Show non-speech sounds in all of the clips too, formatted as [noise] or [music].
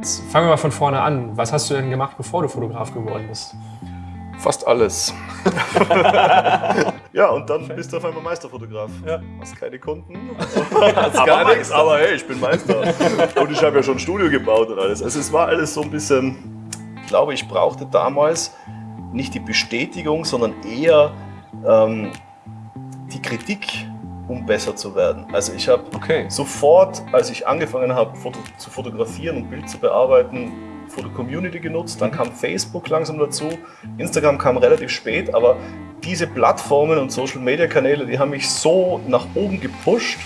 Jetzt fangen wir mal von vorne an. Was hast du denn gemacht, bevor du Fotograf geworden bist? Fast alles. [laughs] ja, und dann bist du auf einmal Meisterfotograf. Ja. Hast keine Kunden. Hast gar nichts, aber hey, ich bin Meister. [laughs] und ich habe ja schon ein Studio gebaut und alles. Also es war alles so ein bisschen, ich glaube, ich brauchte damals nicht die Bestätigung, sondern eher ähm, die Kritik, um besser zu werden. Also ich habe okay. sofort, als ich angefangen habe Foto zu fotografieren und Bild zu bearbeiten, Foto-Community genutzt, dann kam Facebook langsam dazu, Instagram kam relativ spät, aber diese Plattformen und Social-Media-Kanäle, die haben mich so nach oben gepusht,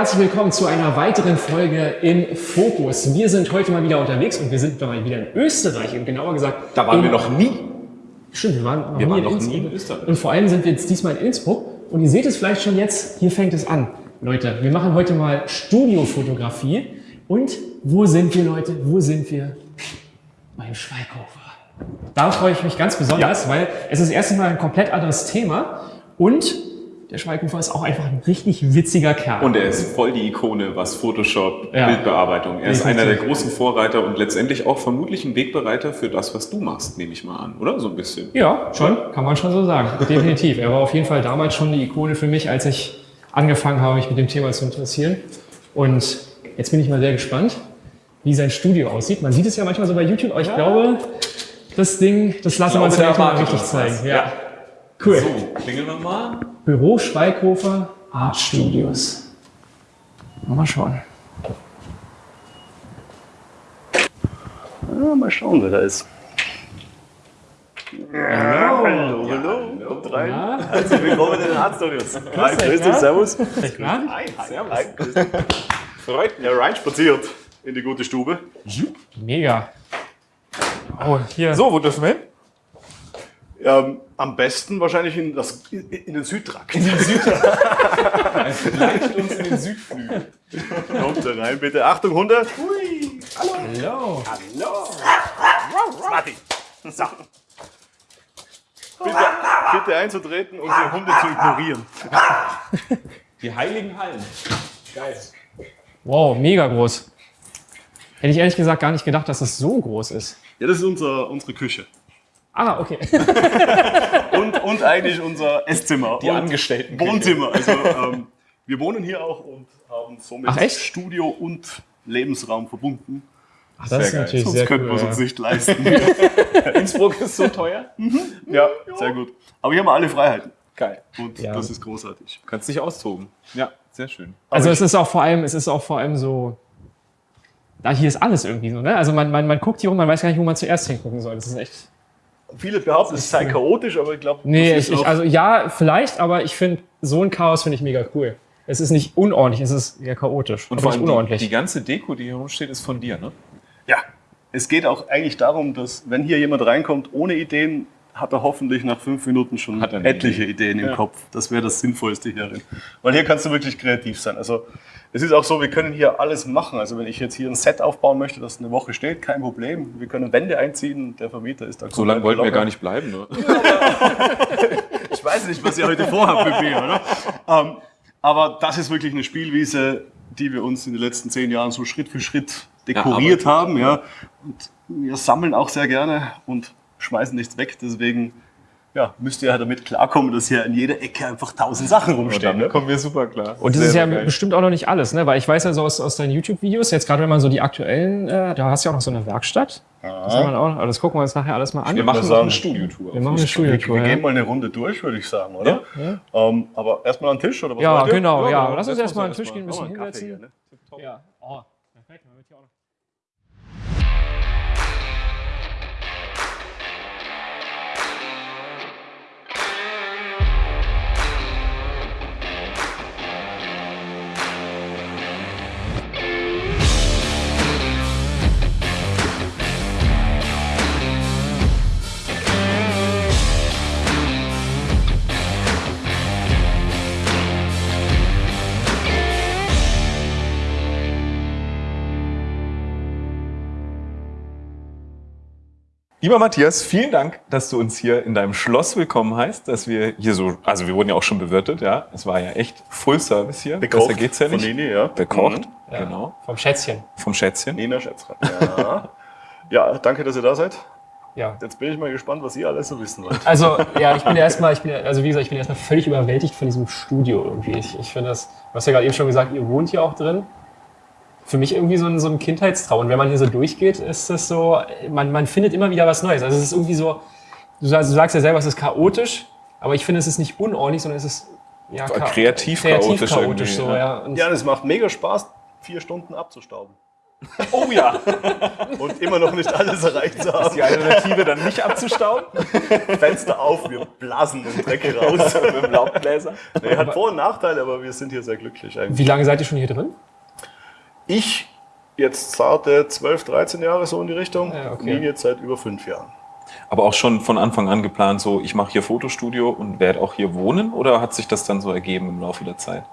herzlich willkommen zu einer weiteren Folge im Fokus. Wir sind heute mal wieder unterwegs und wir sind mal wieder in Österreich und genauer gesagt... Da waren wir noch nie. Stimmt, wir waren noch wir nie, waren in, noch nie in Österreich. Und vor allem sind wir jetzt diesmal in Innsbruck und ihr seht es vielleicht schon jetzt, hier fängt es an. Leute, wir machen heute mal Studiofotografie und wo sind wir Leute, wo sind wir? Beim Schweighofer. Da freue ich mich ganz besonders, ja. weil es ist erstens mal ein komplett anderes Thema und der Schweighöfer ist auch einfach ein richtig witziger Kerl. Und er ist voll die Ikone, was Photoshop, ja. Bildbearbeitung. Er ist einer der großen Vorreiter und letztendlich auch vermutlich ein Wegbereiter für das, was du machst, nehme ich mal an, oder? So ein bisschen. Ja, schon, kann man schon so sagen. Definitiv. Er war auf jeden Fall damals schon eine Ikone für mich, als ich angefangen habe, mich mit dem Thema zu interessieren. Und jetzt bin ich mal sehr gespannt, wie sein Studio aussieht. Man sieht es ja manchmal so bei YouTube, aber ich ja. glaube, das Ding, das lassen wir uns ja mal richtig zeigen. Ja. ja. Cool. So, klingeln wir mal. Büro Schweighofer Art Studios. Mal schauen. Ja, mal schauen, wer da ist. Hallo, hallo, hallo. Kommt rein. Ja. Herzlich willkommen in den Art Studios. Hi, grüß dich, servus. Hi, hi, servus. Hi, grüß dich. Freut mich. Ja, reinspaziert in die gute Stube. Mega. Oh, hier. So, wo dürfen wir hin? Ähm, am besten wahrscheinlich in, das, in den Südtrakt. In den Südtrakt. Vielleicht [laughs] uns in den Südflügel. Kommt da rein, bitte. Achtung, Hunde. Hui. Hallo. Hallo. Hallo. Martin. So. Bitte, bitte einzutreten und die Hunde zu ignorieren. Die heiligen Hallen. Geil. Wow, mega groß. Hätte ich ehrlich gesagt gar nicht gedacht, dass es so groß ist. Ja, das ist unser, unsere Küche. Ah, okay. [laughs] und, und eigentlich unser Esszimmer. Die Angestellten. Wohnzimmer. Also ähm, wir wohnen hier auch und haben somit Ach, Studio und Lebensraum verbunden. Ach, das sehr ist geil. natürlich Sonst sehr könnten cool, wir es uns ja. nicht leisten. [laughs] Innsbruck ist so teuer. Mhm. Ja, sehr gut. Aber hier haben wir alle Freiheiten. Geil. Und Ja. das ist großartig. Kannst dich austoben. Ja, sehr schön. Also Aber es ist auch vor allem, es ist auch vor allem so, da hier ist alles irgendwie so, ne? Also man, man, man guckt hier rum, man weiß gar nicht, wo man zuerst hingucken soll. Das ist echt. Viele behaupten, es sei chaotisch, aber ich glaube, Nee, ich, ist ich, auch- also ja, vielleicht, aber ich finde, so ein Chaos finde ich mega cool. Es ist nicht unordentlich, es ist eher chaotisch. Und vor allem die, unordentlich. die ganze Deko, die hier rumsteht, ist von dir, ne? Ja, es geht auch eigentlich darum, dass wenn hier jemand reinkommt ohne Ideen, hat er hoffentlich nach fünf Minuten schon etliche Ideen im Kopf. Das wäre das Sinnvollste hierin. Weil hier kannst du wirklich kreativ sein. Also es ist auch so, wir können hier alles machen. Also wenn ich jetzt hier ein Set aufbauen möchte, das eine Woche steht, kein Problem. Wir können Wände einziehen, der Vermieter ist da So lange wollten wir locker. gar nicht bleiben, ne? [laughs] Ich weiß nicht, was ihr heute vorhabt mit mir, oder? Ähm, aber das ist wirklich eine Spielwiese, die wir uns in den letzten zehn Jahren so Schritt für Schritt dekoriert aber- haben. Ja. Und wir sammeln auch sehr gerne und schmeißen nichts weg. Deswegen ja, müsst ihr ja damit klarkommen, dass hier in jeder Ecke einfach tausend Sachen rumstehen. Damit Ne? kommen wir super klar. Und das Sehr, ist ja geil. bestimmt auch noch nicht alles, ne? Weil ich weiß ja so aus, aus deinen YouTube-Videos, jetzt gerade wenn man so die aktuellen, äh, da hast du ja auch noch so eine Werkstatt. Das, haben wir auch, aber das gucken wir uns nachher alles mal an. Wir machen sagen, eine Studiotour. Wir machen eine Wir, Studiotour. wir Ja, gehen mal eine Runde durch, würde ich sagen, oder? Ähm, aber erstmal an den Tisch, oder was ja genau, ja. genau. Lass uns erstmal an wir den Tisch gehen, ein Machen bisschen wir hinsetzen. hier, ne? Ja. Oh, perfekt. Dann wird hier auch noch Lieber Matthias, vielen Dank, dass du uns hier in deinem Schloss willkommen heißt, dass wir hier so, also wir wurden ja auch schon bewirtet, ja. Es war ja echt Full Service hier. Bekocht Besser geht's ja nicht. Von Nini, ja. Bekocht, Ja. genau. Vom Schätzchen. Vom Schätzchen. Nina Schätzchen. Ja. [laughs] ja, danke, dass ihr da seid. Ja. Jetzt bin ich mal gespannt, was ihr alles so wissen wollt. Also, ja, ich bin ja erstmal, ich bin ja, also wie gesagt, ich bin erstmal völlig überwältigt von diesem Studio irgendwie. Ich, ich finde das, du hast ja gerade eben schon gesagt, ihr wohnt hier auch drin. Für mich irgendwie so ein, so ein Kindheitstraum. Und wenn man hier so durchgeht, ist das so, man, man findet immer wieder was Neues. Also es ist irgendwie so, du sagst, du sagst ja selber, es ist chaotisch, aber ich finde, es ist nicht unordentlich, sondern es ist ja, Kreativ kreativ chaotisch chaotisch so, ja. ja. Und Ja, und es macht mega Spaß, vier Stunden abzustauben. [laughs] Oh ja. Und immer noch nicht alles erreicht zu haben. Die Alternative dann nicht abzustauben? Fenster auf, wir blasen den Dreck raus. [laughs] Mit dem Laubbläser? Nee, hat Vor- und Nachteile, aber wir sind hier sehr glücklich eigentlich. wie lange seid ihr schon hier drin? Ich jetzt zarte 12, 13 Jahre so in die Richtung. Ja, okay. Nini jetzt seit über fünf Jahren. Aber auch schon von Anfang an geplant, so ich mache hier Fotostudio und werde auch hier wohnen oder hat sich das dann so ergeben im Laufe der Zeit?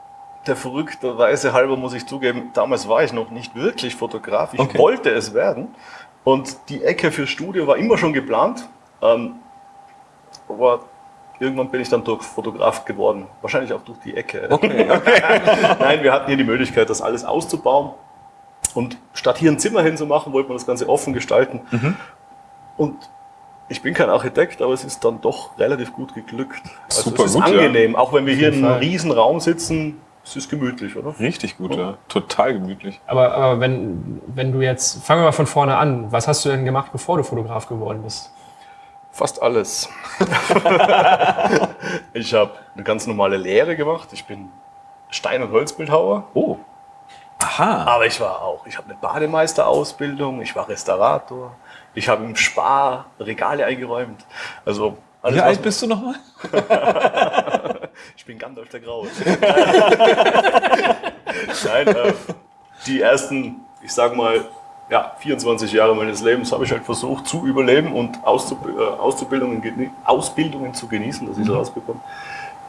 Der verrückterweise halber muss ich zugeben, damals war ich noch nicht wirklich Fotograf. Ich Okay. wollte es werden. Und die Ecke für Studio war immer schon geplant. Ähm, aber irgendwann bin ich dann durch Fotograf geworden. Wahrscheinlich auch durch die Ecke. Okay, [laughs] Nein, wir hatten hier die Möglichkeit, das alles auszubauen. Und statt hier ein Zimmer hinzumachen, wollte man das Ganze offen gestalten. Und ich bin kein Architekt, aber es ist dann doch relativ gut geglückt. Also Super es ist gut, ja. angenehm, auch wenn wir hier in einem riesen Raum sitzen, es ist gemütlich, oder? Richtig gut, ja. Total gemütlich. Aber, aber wenn, wenn du jetzt, fangen wir mal von vorne an, was hast du denn gemacht, bevor du Fotograf geworden bist? Fast alles. [laughs] ich habe eine ganz normale Lehre gemacht. Ich bin Stein- und Holzbildhauer. Oh. Aha. Aber ich war auch, ich habe eine Bademeisterausbildung, ich war Restaurator, ich habe im Spar Regale eingeräumt. Also alles, Wie alt bist du nochmal? [laughs] Ich bin Gandalf der Graue. [laughs] Nein, äh, die ersten, ich sag mal, ja, 24 Jahre meines Lebens habe ich halt versucht zu überleben und Auszub äh, Auszubildungen, Ausbildungen zu genießen, dass ich das rausbekomme.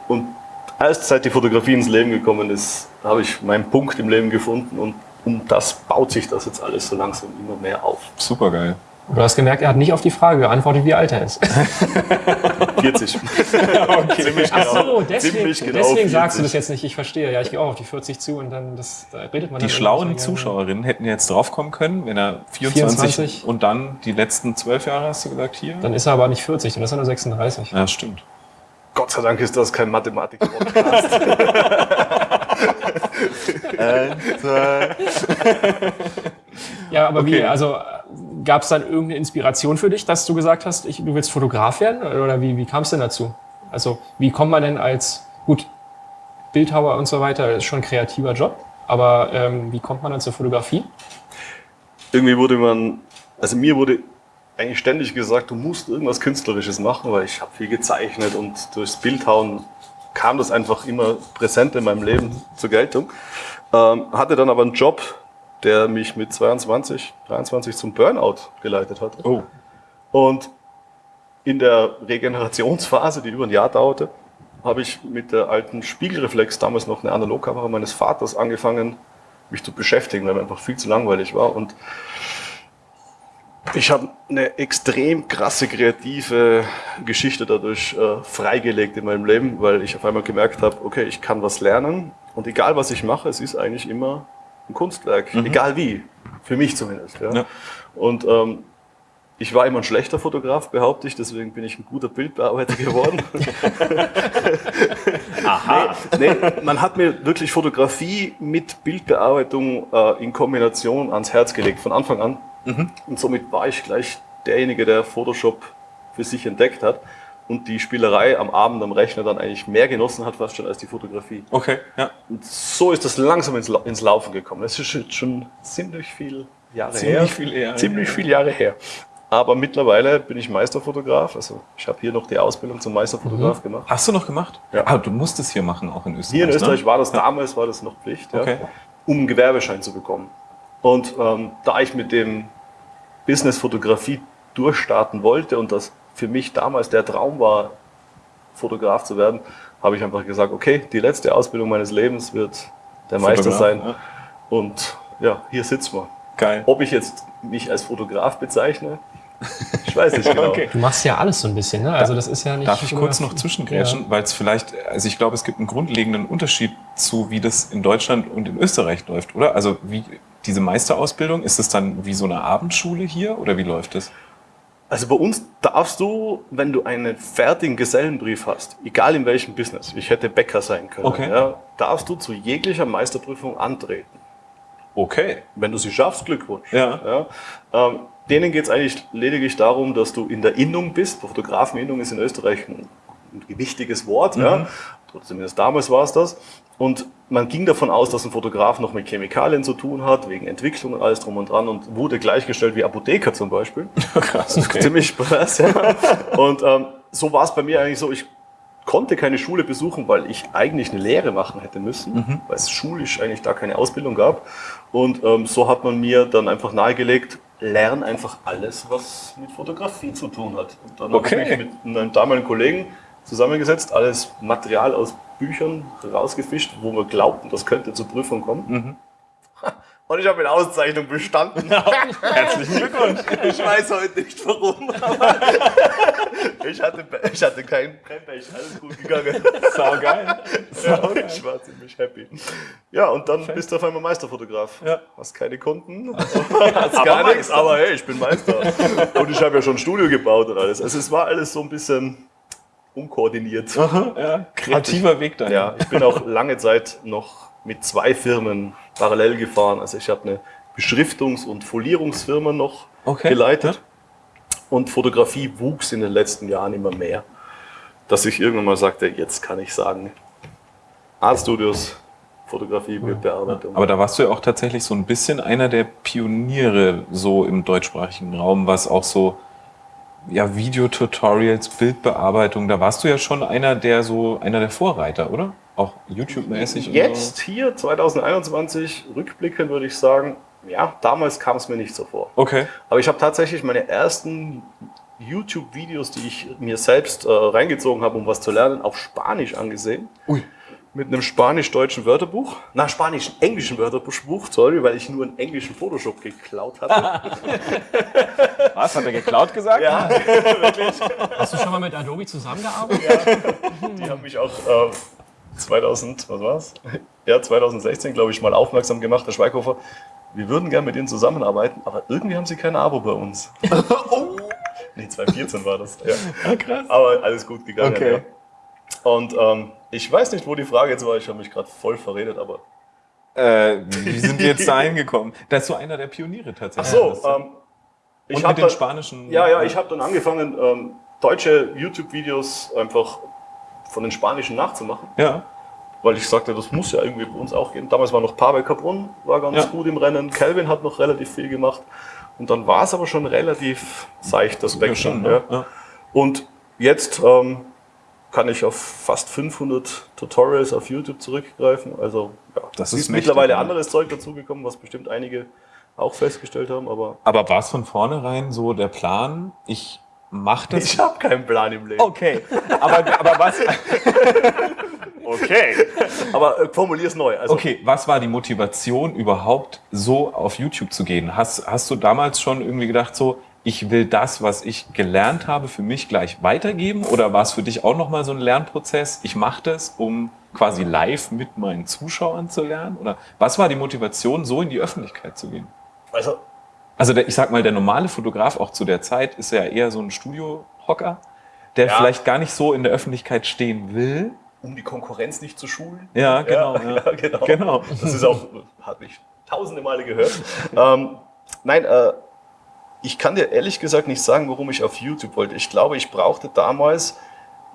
Und erst seit die Fotografie ins Leben gekommen ist, habe ich meinen Punkt im Leben gefunden und um das baut sich das jetzt alles so langsam immer mehr auf. Super geil. Du hast gemerkt, er hat nicht auf die Frage geantwortet, wie alt er ist. [laughs] 40. [laughs] Ziemlich Ach so, genau. deswegen, Ziemlich genau deswegen sagst du 40. das jetzt nicht. Ich verstehe. Ja, ich gehe auch auf die 40 zu und dann das, da redet man Die dann schlauen. Zuschauerinnen hätten jetzt draufkommen können, wenn er 24, 24. und dann die letzten zwölf Jahre, hast du gesagt, hier? Dann ist er aber nicht 40, dann ist er nur 36. ja, stimmt. Gott sei Dank ist das kein Mathematik-Podcast. [laughs] Ja, aber wie, Okay. also gab es dann irgendeine Inspiration für dich, dass du gesagt hast, ich, du willst Fotograf werden? Oder wie, wie kam es denn dazu? Also wie kommt man denn als, gut, Bildhauer und so weiter, ist schon ein kreativer Job, aber ähm, wie kommt man dann zur Fotografie? irgendwie wurde man, also mir wurde eigentlich ständig gesagt, du musst irgendwas Künstlerisches machen, weil ich habe viel gezeichnet und durchs Bildhauen kam das einfach immer präsent in meinem Leben zur Geltung. Ähm, hatte dann aber einen Job, der mich mit 22, 23 zum Burnout geleitet hat. Oh. Und in der Regenerationsphase, die über ein Jahr dauerte, habe ich mit der alten Spiegelreflex, damals noch eine Analogkamera meines Vaters, angefangen, mich zu beschäftigen, weil mir einfach viel zu langweilig war. Und ich habe eine extrem krasse kreative Geschichte dadurch äh, freigelegt in meinem Leben, weil ich auf einmal gemerkt habe, okay, ich kann was lernen und egal was ich mache, es ist eigentlich immer ein Kunstwerk, egal wie, für mich zumindest. Ja. Ja. Und ähm, ich war immer ein schlechter Fotograf, behaupte ich, deswegen bin ich ein guter Bildbearbeiter geworden. [laughs] [laughs] Aha. Nee, nee, man hat mir wirklich Fotografie mit Bildbearbeitung äh, in Kombination ans Herz gelegt, von Anfang an. Und somit war ich gleich derjenige, der Photoshop für sich entdeckt hat und die Spielerei am Abend am Rechner dann eigentlich mehr genossen hat, fast schon als die Fotografie. Okay, ja. Und so ist das langsam ins, Lau- ins Laufen gekommen. Das ist jetzt schon ziemlich viel Jahre Ziemlich her. viel eher. Ziemlich viele Jahre her. Aber mittlerweile bin ich Meisterfotograf. Also ich habe hier noch die Ausbildung zum Meisterfotograf gemacht. Hast du noch gemacht? Ja. Ah, du musst es hier machen, auch in Österreich. Hier in Österreich ne? war das damals, war das noch Pflicht, ja, Okay. um einen Gewerbeschein zu bekommen. Und ähm, da ich mit dem Business Fotografie durchstarten wollte und das für mich damals der Traum war, Fotograf zu werden, habe ich einfach gesagt, okay, die letzte Ausbildung meines Lebens wird der Meister Fotograf, sein. ja. Und ja, hier sitzen wir. Geil. Ob ich jetzt mich als Fotograf bezeichne, Ich weiß nicht genau. Okay. Du machst ja alles so ein bisschen, ne? Also das ist ja nicht. Darf ich kurz noch zwischengrätschen, ja. weil es vielleicht, also ich glaube, es gibt einen grundlegenden Unterschied zu, wie das in Deutschland und in Österreich läuft, oder? Also wie diese Meisterausbildung, ist das dann wie so eine Abendschule hier oder wie läuft das? Also bei uns darfst du, wenn du einen fertigen Gesellenbrief hast, egal in welchem Business, ich hätte Bäcker sein können, okay. ja, darfst du zu jeglicher Meisterprüfung antreten. Okay. Wenn du sie schaffst, Glückwunsch. Ja. ja ähm, denen geht es eigentlich lediglich darum, dass du in der Innung bist. Fotografeninnung ist in Österreich ein, ein wichtiges Wort. Mhm. Ja. Zumindest damals war es das. Und man ging davon aus, dass ein Fotograf noch mit Chemikalien zu tun hat, wegen Entwicklung und alles drum und dran und wurde gleichgestellt wie Apotheker zum Beispiel. [laughs] Krass, okay. Ziemlich krass, ja. Und ähm, so war es bei mir eigentlich so, ich konnte keine Schule besuchen, weil ich eigentlich eine Lehre machen hätte müssen, mhm. weil es schulisch eigentlich da keine Ausbildung gab. Und ähm, so hat man mir dann einfach nahegelegt, lern einfach alles, was mit Fotografie zu tun hat. Und dann okay. habe ich mich mit einem damaligen Kollegen zusammengesetzt, alles Material aus Büchern rausgefischt, wo wir glaubten, das könnte zur Prüfung kommen. Mhm. Und ich habe mit Auszeichnung bestanden. Ja, herzlichen Glückwunsch. Ich weiß heute nicht warum, ich hatte, ich hatte kein, kein Pech, alles gut gegangen. Sau geil. Sau geil. Ich war ziemlich happy. Ja, und dann Fett. bist du auf einmal Meisterfotograf. Ja. Hast keine Kunden, [laughs] hast gar nichts, aber hey, ich bin Meister. Und ich habe ja schon ein Studio gebaut und alles. Also es war alles so ein bisschen unkoordiniert. Aha, ja. Kreativer Weg dahin. Ja, ich bin auch lange Zeit noch mit zwei Firmen parallel gefahren. Also ich habe eine Beschriftungs- und Folierungsfirma noch okay. geleitet. Ja. Und Fotografie wuchs in den letzten Jahren immer mehr. Dass ich irgendwann mal sagte, jetzt kann ich sagen, Art Studios, Fotografie, Bildbearbeitung. Aber da warst du ja auch tatsächlich so ein bisschen einer der Pioniere so im deutschsprachigen Raum, was auch so ja, Videotutorials, Bildbearbeitung, da warst du ja schon einer der so einer der Vorreiter, oder? Auch YouTube-mäßig. Jetzt so. hier 2021 rückblickend würde ich sagen, ja, damals kam es mir nicht so vor. Okay. Aber ich habe tatsächlich meine ersten YouTube-Videos, die ich mir selbst äh, reingezogen habe, um was zu lernen, auf Spanisch angesehen. Ui mit einem spanisch-deutschen Wörterbuch, nach spanisch-englischen Wörterbuch, sorry, weil ich nur einen englischen Photoshop geklaut hatte. [laughs] Was, hat er geklaut gesagt? Ja, [laughs] wirklich. Hast du schon mal mit Adobe zusammengearbeitet? Ja, die haben mich auch äh, 2000, was war's? Ja, 2016, glaube ich, mal aufmerksam gemacht, Herr Schweighofer. Wir würden gerne mit Ihnen zusammenarbeiten, aber irgendwie haben Sie kein Abo bei uns. [laughs] oh. Nee, 2014 war das. Ja. Ah, krass. Aber alles gut gegangen. Okay. Ja. Und ähm, ich weiß nicht, wo die Frage jetzt war, ich habe mich gerade voll verredet, aber. Äh, wie sind wir jetzt da hingekommen? Da ist so einer der Pioniere tatsächlich. Ach so, ähm, ich habe den spanischen. Ja, ja, ich habe dann angefangen, ähm, deutsche YouTube-Videos einfach von den spanischen nachzumachen. Ja. Weil ich sagte, das muss ja irgendwie bei uns auch gehen. Damals war noch Pavel Cabrun, war ganz ja. gut im Rennen. Calvin hat noch relativ viel gemacht. Und dann war es aber schon relativ seicht, das Wechseln. Ja, ne? ja. Und jetzt ähm, kann ich auf fast 500 Tutorials auf YouTube zurückgreifen. Also ja, das ist, mittlerweile anderes Zeug dazugekommen, was bestimmt einige auch festgestellt haben. Aber, aber war es von vornherein so der Plan, ich mache das? Ich habe keinen Plan im Leben. Okay, aber, aber was... [laughs] okay, aber äh, formulier es neu. Also, okay, was war die Motivation überhaupt so auf YouTube zu gehen? Hast, hast du damals schon irgendwie gedacht so, ich will das, was ich gelernt habe, für mich gleich weitergeben? Oder war es für dich auch nochmal so ein Lernprozess? Ich mache das, um quasi live mit meinen Zuschauern zu lernen? Oder was war die Motivation, so in die Öffentlichkeit zu gehen? Also, also der, ich sag mal, der normale Fotograf auch zu der Zeit ist ja eher so ein Studiohocker, der ja. vielleicht gar nicht so in der Öffentlichkeit stehen will. Um die Konkurrenz nicht zu schulen. Ja, genau. [laughs] Ja, ja. genau. genau. Das ist auch, hat mich tausende Male gehört. ähm, nein, äh, ich kann dir ehrlich gesagt nicht sagen, warum ich auf YouTube wollte. Ich glaube, ich brauchte damals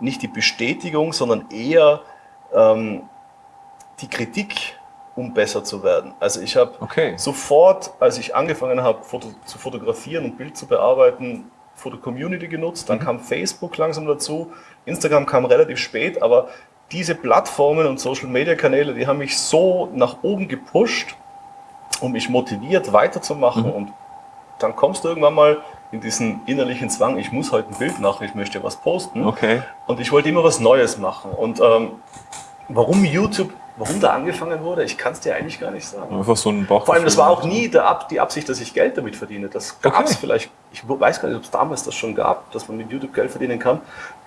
nicht die Bestätigung, sondern eher ähm, die Kritik, um besser zu werden. Also ich habe okay. sofort, als ich angefangen habe Foto, zu fotografieren und Bild zu bearbeiten, Foto-Community genutzt. Dann mhm. kam Facebook langsam dazu. Instagram kam relativ spät, aber diese Plattformen und Social-Media-Kanäle, die haben mich so nach oben gepusht und mich motiviert weiterzumachen mhm. und dann kommst du irgendwann mal in diesen innerlichen Zwang, ich muss heute ein Bild machen, ich möchte was posten. Okay. Und ich wollte immer was Neues machen. Und ähm, warum YouTube warum da angefangen wurde, ich kann es dir eigentlich gar nicht sagen. Einfach so ein Bauch. Vor allem, das war auch nie der Ab die Absicht, dass ich Geld damit verdiene. Das gab es Okay. vielleicht, ich weiß gar nicht, ob es damals das schon gab, dass man mit YouTube Geld verdienen kann.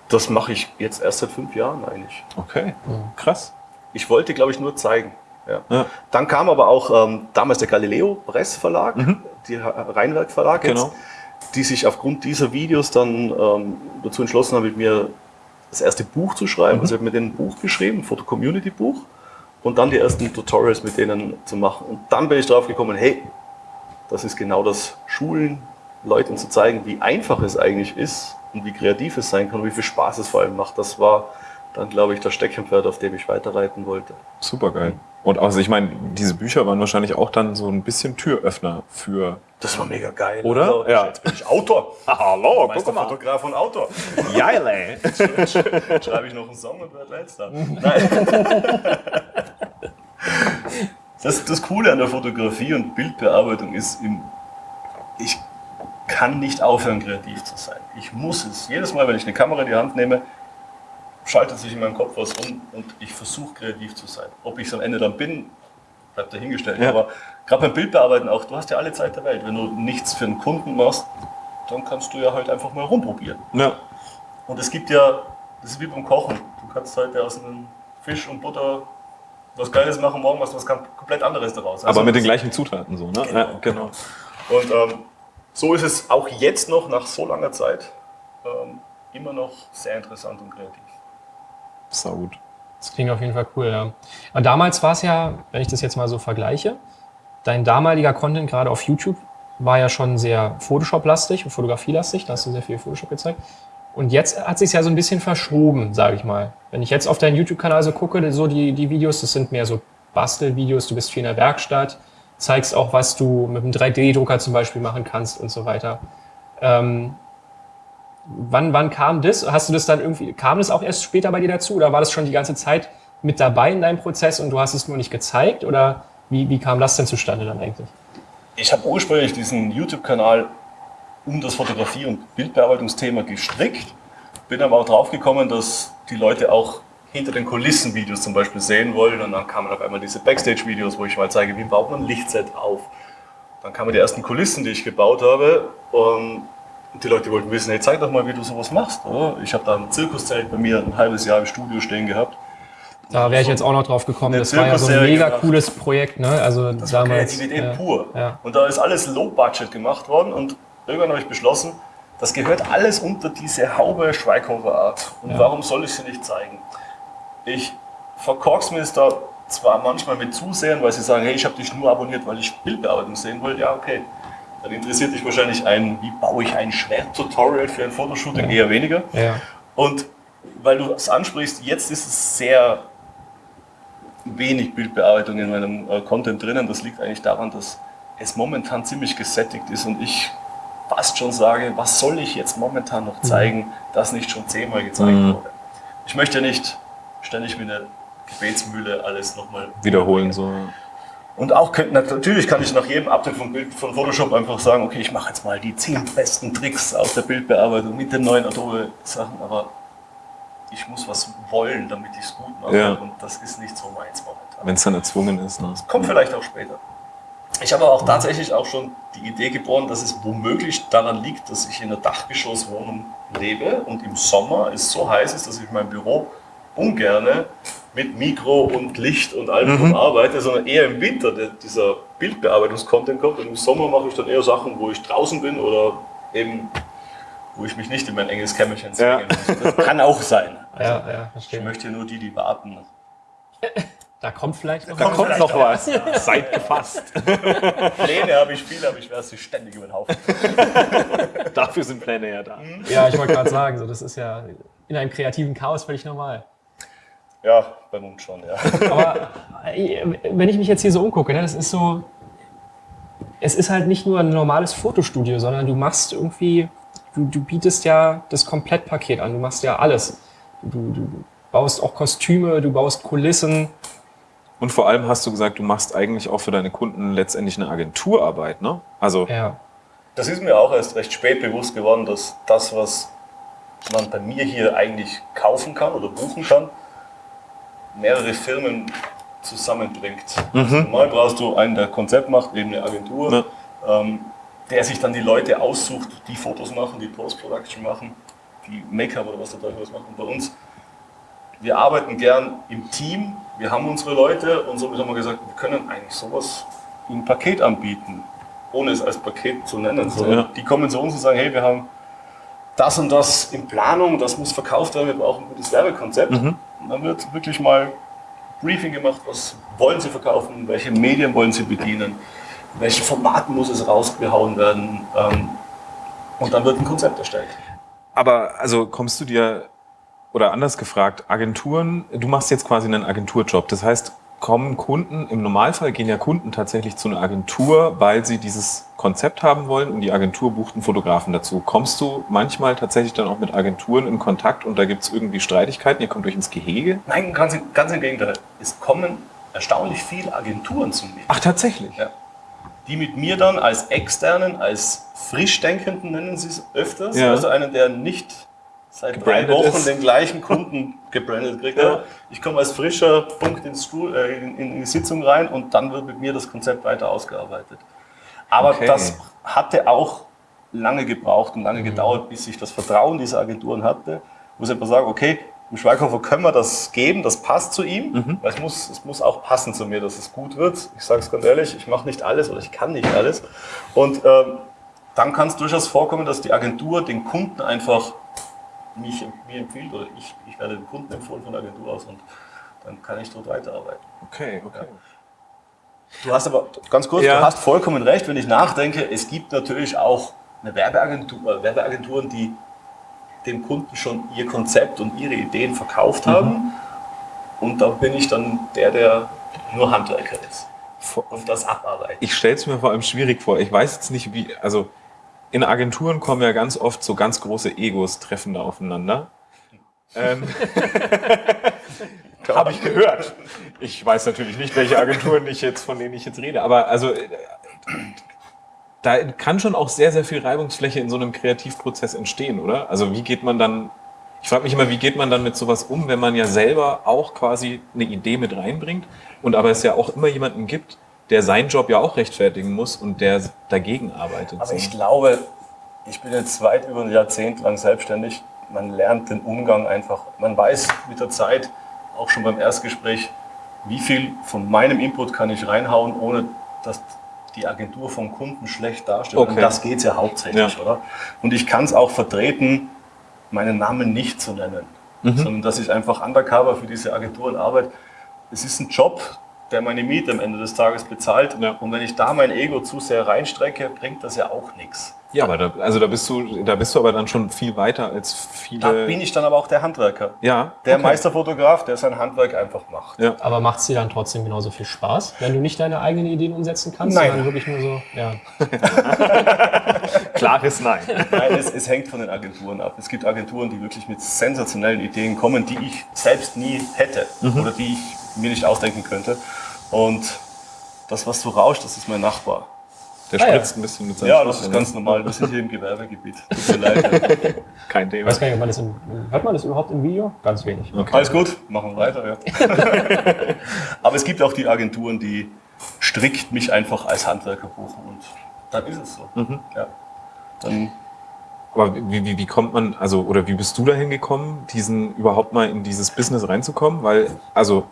Das mache ich jetzt erst seit fünf Jahren eigentlich. Okay, krass. Ich wollte, glaube ich, nur zeigen. Ja. Ja. Dann kam aber auch ähm, damals der Galileo Press Verlag, die Rheinwerk Verlag jetzt, Genau. die sich aufgrund dieser Videos dann ähm, dazu entschlossen haben, mit mir das erste Buch zu schreiben. Also ich habe denen ein Buch geschrieben, ein Foto-Community-Buch und dann die ersten Tutorials mit denen zu machen. Und dann bin ich drauf gekommen, hey, das ist genau das Schulen, Leuten zu zeigen, wie einfach es eigentlich ist und wie kreativ es sein kann und wie viel Spaß es vor allem macht. Das war dann, glaube ich, das Steckenpferd, auf dem ich weiterreiten wollte. Super geil. Und also ich meine, diese Bücher waren wahrscheinlich auch dann so ein bisschen Türöffner für. Das war mega geil. Oder? Also, Ja. Jetzt bin ich Autor. [laughs] Hallo, Meisterfotograf und Autor. Geil, [laughs] ey. Schreibe ich noch einen Song und werde Weltstar. Nein. [laughs] Das, das Coole an der Fotografie und Bildbearbeitung ist, im, ich kann nicht aufhören, kreativ zu sein. Ich muss es. Jedes Mal, wenn ich eine Kamera in die Hand nehme, schaltet sich in meinem Kopf was um und ich versuche kreativ zu sein. Ob ich es am Ende dann bin, bleibt dahingestellt. Ja. Aber gerade beim Bildbearbeiten auch, du hast ja alle Zeit der Welt. Wenn du nichts für einen Kunden machst, dann kannst du ja halt einfach mal rumprobieren. Ja, Und es gibt ja, das ist wie beim Kochen. Du kannst heute aus einem Fisch und Butter was Geiles machen, morgen was ganz komplett anderes daraus. aber Also mit den gleichen Zutaten so, ne? Ja, genau. Und ähm, so ist es auch jetzt noch, nach so langer Zeit, ähm, immer noch sehr interessant und kreativ. Sau gut. Das klingt auf jeden Fall cool, ja. Aber damals war es ja, wenn ich das jetzt mal so vergleiche, dein damaliger Content gerade auf YouTube war ja schon sehr Photoshop-lastig und Fotografie-lastig, da hast du sehr viel Photoshop gezeigt. Und jetzt hat sich ja so ein bisschen verschoben, sage ich mal. Wenn ich jetzt auf deinen YouTube-Kanal so gucke, so die, die Videos, das sind mehr so Bastelvideos, du bist viel in der Werkstatt, zeigst auch, was du mit einem 3D-Drucker zum Beispiel machen kannst und so weiter. Ähm, wann, wann kam das? Hast du das dann irgendwie, kam das auch erst später bei dir dazu oder war das schon die ganze Zeit mit dabei in deinem Prozess und du hast es nur nicht gezeigt? Oder wie, wie kam das denn zustande dann eigentlich? Ich habe ursprünglich diesen YouTube-Kanal um das Fotografie- und Bildbearbeitungsthema gestrickt, bin aber auch drauf gekommen, dass die Leute auch hinter den Kulissen Videos zum Beispiel sehen wollen und dann kamen auf einmal diese Backstage-Videos, wo ich mal zeige, wie baut man ein Lichtset auf. Dann kamen die ersten Kulissen, die ich gebaut habe und die Leute wollten wissen, hey, zeig doch mal, wie du sowas machst. Oder? Ich habe da ein Zirkuszelt bei mir ein halbes Jahr im Studio stehen gehabt. Da wäre ich jetzt auch noch drauf gekommen. Das war ja so ein mega gemacht. cooles Projekt, ne? Also Das war damals. Kreativität ja. pur. Ja. Und da ist alles low budget gemacht worden und irgendwann habe ich beschlossen, das gehört alles unter diese Haube Schweighofer Art. Und Ja. warum soll ich sie nicht zeigen? Ich verkork's mir es da zwar manchmal mit Zusehern, weil sie sagen, hey, ich habe dich nur abonniert, weil ich Bildbearbeitung sehen will. Ja, okay. Dann interessiert dich wahrscheinlich ein, wie baue ich ein Schwert-Tutorial für ein Fotoshooting, eher weniger. Ja. Und weil du es ansprichst, jetzt ist es sehr wenig Bildbearbeitung in meinem äh, Content drinnen. Das liegt eigentlich daran, dass es momentan ziemlich gesättigt ist und ich fast schon sage, was soll ich jetzt momentan noch zeigen, das nicht schon zehnmal gezeigt Mhm. wurde. Ich möchte nicht ständig wie eine Gebetsmühle alles nochmal Wiederholen so. und auch könnte, natürlich kann ich nach jedem Update von, Bild, von Photoshop einfach sagen, okay, ich mache jetzt mal die zehn besten Tricks aus der Bildbearbeitung mit den neuen Adobe-Sachen, aber ich muss was wollen, damit ich es gut mache. Ja. Und das ist nicht so meins momentan. Wenn es dann erzwungen ist. Ne? Kommt vielleicht auch später. Ich habe aber auch tatsächlich auch schon die Idee geboren, dass es womöglich daran liegt, dass ich in einer Dachgeschosswohnung lebe und im Sommer es so heiß ist, dass ich in meinem Büro ungerne mit Mikro und Licht und allem drum arbeite, sondern eher im Winter der, dieser Bildbearbeitungs-Content kommt und im Sommer mache ich dann eher Sachen, wo ich draußen bin oder eben wo ich mich nicht in mein enges Kämmerchen zwingen Ja. muss. Das kann auch sein. Also, Ja, ja, ich möchte nur die, die warten. [laughs] Da kommt vielleicht noch Da was. kommt vielleicht noch auch was. [laughs] Seid gefasst. Pläne habe ich viele, aber ich werde sie ständig über den Haufen. [laughs] Dafür sind Pläne ja da. Ja, ich wollte gerade sagen, so, das ist ja in einem kreativen Chaos völlig normal. Ja, beim Mund schon, ja. Aber äh, wenn ich mich jetzt hier so umgucke, ne, das ist so, es ist halt nicht nur ein normales Fotostudio, sondern du machst irgendwie, du, du bietest ja das Komplettpaket an, du machst ja alles. Du, du baust auch Kostüme, du baust Kulissen. Und vor allem hast du gesagt, du machst eigentlich auch für deine Kunden letztendlich eine Agenturarbeit, ne? Also, Ja, Das ist mir auch erst recht spät bewusst geworden, dass das, was man bei mir hier eigentlich kaufen kann oder buchen kann, mehrere Firmen zusammenbringt. Also normal brauchst du einen, der Konzept macht, eben eine Agentur, Ja. ähm, der sich dann die Leute aussucht, die Fotos machen, die Post-Production machen, die Make-up oder was der Teufel was machen. Bei uns, wir arbeiten gern im Team, wir haben unsere Leute und somit haben wir gesagt, wir können eigentlich sowas wie ein Paket anbieten, ohne es als Paket zu nennen. sondern Ja. Die kommen zu uns und sagen, hey, wir haben das und das in Planung, das muss verkauft werden, wir brauchen ein gutes Werbekonzept. Und dann wird wirklich mal Briefing gemacht, was wollen sie verkaufen, welche Medien wollen sie bedienen, welche Formaten muss es rausgehauen werden. Ähm, und dann wird ein Konzept erstellt. Aber also kommst du dir, oder anders gefragt, Agenturen, du machst jetzt quasi einen Agenturjob. Das heißt, kommen Kunden, im Normalfall gehen ja Kunden tatsächlich zu einer Agentur, weil sie dieses Konzept haben wollen und die Agentur bucht einen Fotografen dazu. Kommst du manchmal tatsächlich dann auch mit Agenturen in Kontakt und da gibt es irgendwie Streitigkeiten, ihr kommt durch ins Gehege? Nein, ganz, im- ganz im Gegenteil. Es kommen erstaunlich viele Agenturen zu mir. Ach, tatsächlich? Ja. Die mit mir dann als Externen, als Frischdenkenden nennen sie es öfters, Ja. also einen, der nicht seit drei Wochen ist. den gleichen Kunden [laughs] gebrandet kriegt. Ja. Ich komme als frischer Punkt ins Stuhl, äh, in, in die Sitzung rein und dann wird mit mir das Konzept weiter ausgearbeitet. Aber Okay. das hatte auch lange gebraucht und lange gedauert, bis ich das Vertrauen dieser Agenturen hatte, wo sie einfach sagen, okay, im Schweighofer können wir das geben, das passt zu ihm, weil es muss, es muss auch passen zu mir, dass es gut wird. Ich sage es ganz ehrlich, ich mache nicht alles oder ich kann nicht alles. Und ähm, dann kann es durchaus vorkommen, dass die Agentur den Kunden einfach mich, mir empfiehlt oder ich, ich werde dem Kunden empfohlen von der Agentur aus und dann kann ich dort weiterarbeiten. Okay, okay. Du hast aber, ganz kurz, Ja. du hast vollkommen recht, wenn ich nachdenke, es gibt natürlich auch eine Werbeagentur, äh, Werbeagenturen, die dem Kunden schon ihr Konzept und ihre Ideen verkauft Mhm. haben. Und da bin ich dann der, der nur Handwerker ist und das abarbeitet. Ich stelle es mir vor allem schwierig vor. Ich weiß jetzt nicht, wie, also in Agenturen kommen ja ganz oft so ganz große Egos treffen da aufeinander. Ähm, [laughs] Habe ich gehört. Ich weiß natürlich nicht, welche Agenturen ich jetzt, von denen ich jetzt rede, aber also äh, da kann schon auch sehr, sehr viel Reibungsfläche in so einem Kreativprozess entstehen, oder? Also wie geht man dann, ich frage mich immer, wie geht man dann mit sowas um, wenn man ja selber auch quasi eine Idee mit reinbringt und aber es ja auch immer jemanden gibt, der seinen Job ja auch rechtfertigen muss und der dagegen arbeitet. Aber ich glaube, ich bin jetzt weit über ein Jahrzehnt lang selbstständig. Man lernt den Umgang einfach. Man weiß mit der Zeit, auch schon beim Erstgespräch, wie viel von meinem Input kann ich reinhauen, ohne dass die Agentur vom Kunden schlecht dasteht. Okay. Und das geht ja hauptsächlich, Ja. oder? Und ich kann es auch vertreten, meinen Namen nicht zu nennen, sondern dass ich einfach undercover für diese Agenturen arbeite. Es ist ein Job, der meine Miete am Ende des Tages bezahlt. Ja. Und wenn ich da mein Ego zu sehr reinstrecke, bringt das ja auch nichts. Ja, aber da, also da bist du, da bist du aber dann schon viel weiter als viele. Da bin ich dann aber auch der Handwerker. ja, Der okay. Meisterfotograf, der sein Handwerk einfach macht. Ja. Aber macht es dir dann trotzdem genauso viel Spaß, wenn du nicht deine eigenen Ideen umsetzen kannst, Nein. sondern wirklich nur so, ja. [laughs] Klares Nein. Nein, es, es hängt von den Agenturen ab. Es gibt Agenturen, die wirklich mit sensationellen Ideen kommen, die ich selbst nie hätte oder die ich mir nicht ausdenken könnte. Und das, was so rauscht, das ist mein Nachbar. Der Ah, ja. spritzt ein bisschen mit seinem Ja, das ist ne? ganz normal. Wir sind hier im Gewerbegebiet. Tut mir leid. [laughs] Kein Thema. weiß gar nicht, man das im, hört man das überhaupt im Video? Ganz wenig. Okay. Alles gut, machen wir weiter. Ja. [laughs] Aber es gibt auch die Agenturen, die strikt mich einfach als Handwerker buchen und dann ist es so. Ja. Dann Aber wie, wie, wie kommt man, also, oder wie bist du dahin gekommen, diesen überhaupt mal in dieses Business reinzukommen? Weil, also,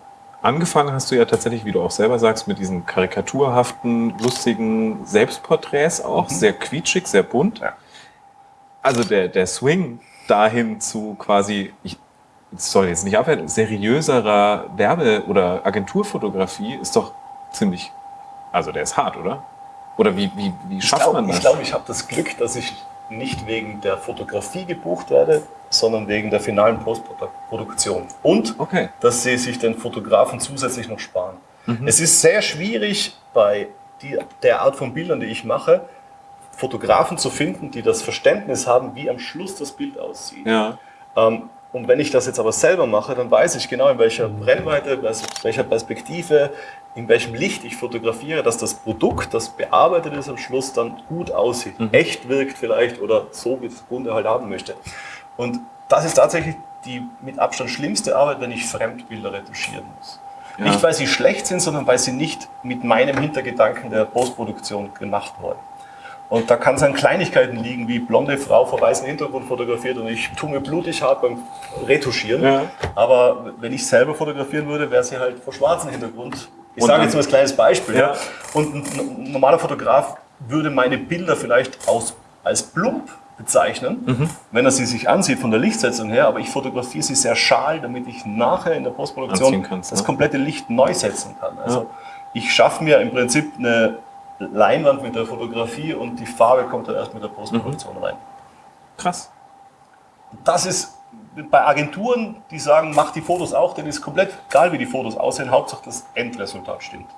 angefangen hast du ja tatsächlich, wie du auch selber sagst, mit diesen karikaturhaften, lustigen Selbstporträts auch, sehr quietschig, sehr bunt. Ja. Also der, der Swing dahin zu quasi, ich soll jetzt nicht abwerten, seriöserer Werbe- oder Agenturfotografie ist doch ziemlich, also der ist hart, oder? Oder wie, wie, wie schafft glaub, man das? Ich glaube, ich habe das Glück, dass ich nicht wegen der Fotografie gebucht werde, sondern wegen der finalen Postproduktion. Und Okay. dass sie sich den Fotografen zusätzlich noch sparen. Mhm. Es ist sehr schwierig bei die, der Art von Bildern, die ich mache, Fotografen zu finden, die das Verständnis haben, wie am Schluss das Bild aussieht. Ja. Ähm, und wenn ich das jetzt aber selber mache, dann weiß ich genau, in welcher Brennweite, in welcher Perspektive, in welchem Licht ich fotografiere, dass das Produkt, das bearbeitet ist am Schluss, dann gut aussieht. Echt wirkt vielleicht oder so, wie es der Kunde halt haben möchte. Und das ist tatsächlich die mit Abstand schlimmste Arbeit, wenn ich Fremdbilder retuschieren muss. Ja. Nicht, weil sie schlecht sind, sondern weil sie nicht mit meinem Hintergedanken der Postproduktion gemacht wurden. Und da kann es an Kleinigkeiten liegen, wie blonde Frau vor weißem Hintergrund fotografiert und ich tue mir blutig hart beim Retuschieren. Ja. Aber wenn ich selber fotografieren würde, wäre sie halt vor schwarzem Hintergrund. Ich sage jetzt mal ein kleines Beispiel. Ja. Und ein normaler Fotograf würde meine Bilder vielleicht aus, als plump bezeichnen, mhm. wenn er sie sich ansieht von der Lichtsetzung her, aber ich fotografiere sie sehr schal, damit ich nachher in der Postproduktion kannst, das ne? komplette Licht neu setzen kann. Also ja. ich schaffe mir im Prinzip eine Leinwand mit der Fotografie und die Farbe kommt dann erst mit der Postproduktion mhm. rein. Krass. Das ist bei Agenturen, die sagen, mach die Fotos auch, denn ist komplett egal, wie die Fotos aussehen, Hauptsache das Endresultat stimmt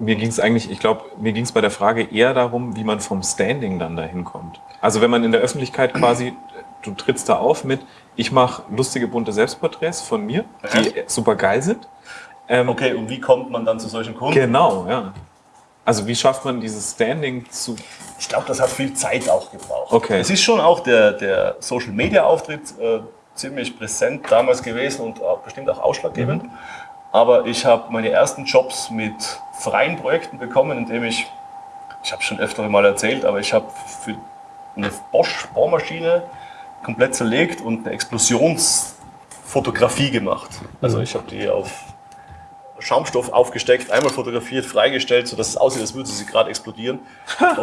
mir ging es eigentlich, ich glaube, mir ging es bei der Frage eher darum, wie man vom Standing dann dahin kommt. Also wenn man in der Öffentlichkeit quasi, du trittst da auf mit, ich mache lustige bunte Selbstporträts von mir, die ja. super geil sind. Ähm, okay, und wie kommt man dann zu solchen Kunden? Genau, ja. Also wie schafft man dieses Standing zu... Ich glaube, das hat viel Zeit auch gebraucht. Okay. Es ist schon auch der, der Social-Media-Auftritt äh, ziemlich präsent damals gewesen und auch, bestimmt auch ausschlaggebend. Mhm. Aber ich habe meine ersten Jobs mit freien Projekten bekommen, indem ich, ich habe schon öfter mal erzählt, aber ich habe für eine Bosch Bohrmaschine komplett zerlegt und eine Explosionsfotografie gemacht. Also mhm. ich habe die auf Schaumstoff aufgesteckt, einmal fotografiert, freigestellt, sodass es aussieht, als würde sie gerade explodieren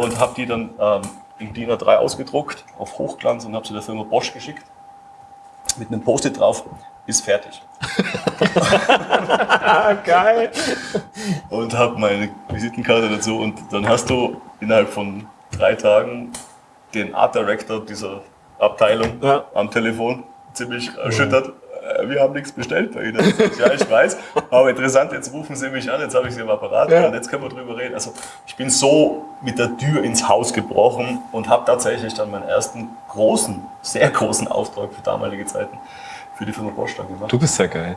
und habe die dann ähm, in DIN A3 ausgedruckt auf Hochglanz und habe sie der Firma Bosch geschickt mit einem Post-it drauf ist fertig. [laughs] Geil. Und habe meine Visitenkarte dazu und dann hast du innerhalb von drei Tagen den Art Director dieser Abteilung ja. am Telefon ziemlich erschüttert. Äh, wir haben nichts bestellt bei Ihnen. Ja, ich weiß. Aber interessant, jetzt rufen Sie mich an, jetzt habe ich Sie im Apparat ja. und jetzt können wir drüber reden. Also ich bin so mit der Tür ins Haus gebrochen und habe tatsächlich dann meinen ersten großen, sehr großen Auftrag für damalige Zeiten für die Firma Bosch dann gemacht. Du bist ja geil.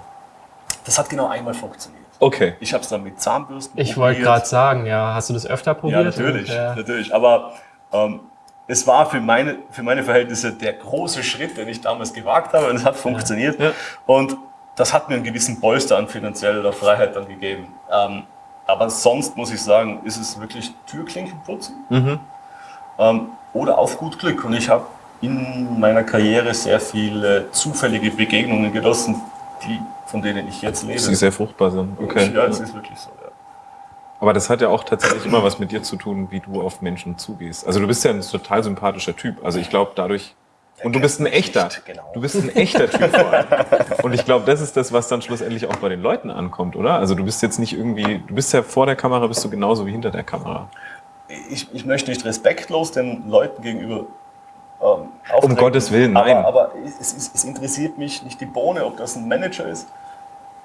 Das hat genau einmal funktioniert. Okay. Ich habe es dann mit Zahnbürsten Ich wollte gerade sagen, ja, hast du das öfter probiert? Ja, natürlich, und, ja. natürlich. Aber ähm, es war für meine, für meine Verhältnisse der große Schritt, den ich damals gewagt habe und es hat funktioniert. Ja. Und das hat mir einen gewissen Polster an finanzieller Freiheit dann gegeben. Ähm, aber sonst muss ich sagen, ist es wirklich Türklinken putzen mhm. ähm, oder auf gut Glück. Und ich habe in meiner Karriere sehr viele zufällige Begegnungen genossen, die, von denen ich jetzt lebe. Die sehr fruchtbar sind. Okay. Ja, es ist wirklich so. Aber das hat ja auch tatsächlich immer was mit dir zu tun, wie du auf Menschen zugehst. Also du bist ja ein total sympathischer Typ. Also ich glaube dadurch, und du bist ein echter. Genau. Du bist ein echter Typ vor allem. Und ich glaube, das ist das, was dann schlussendlich auch bei den Leuten ankommt, oder? Also du bist jetzt nicht irgendwie, du bist ja vor der Kamera, bist du genauso wie hinter der Kamera. Ich, ich möchte nicht respektlos den Leuten gegenüber ähm, um Gottes Willen, nein. Aber, aber es, es, es, interessiert mich nicht die Bohne, ob das ein Manager ist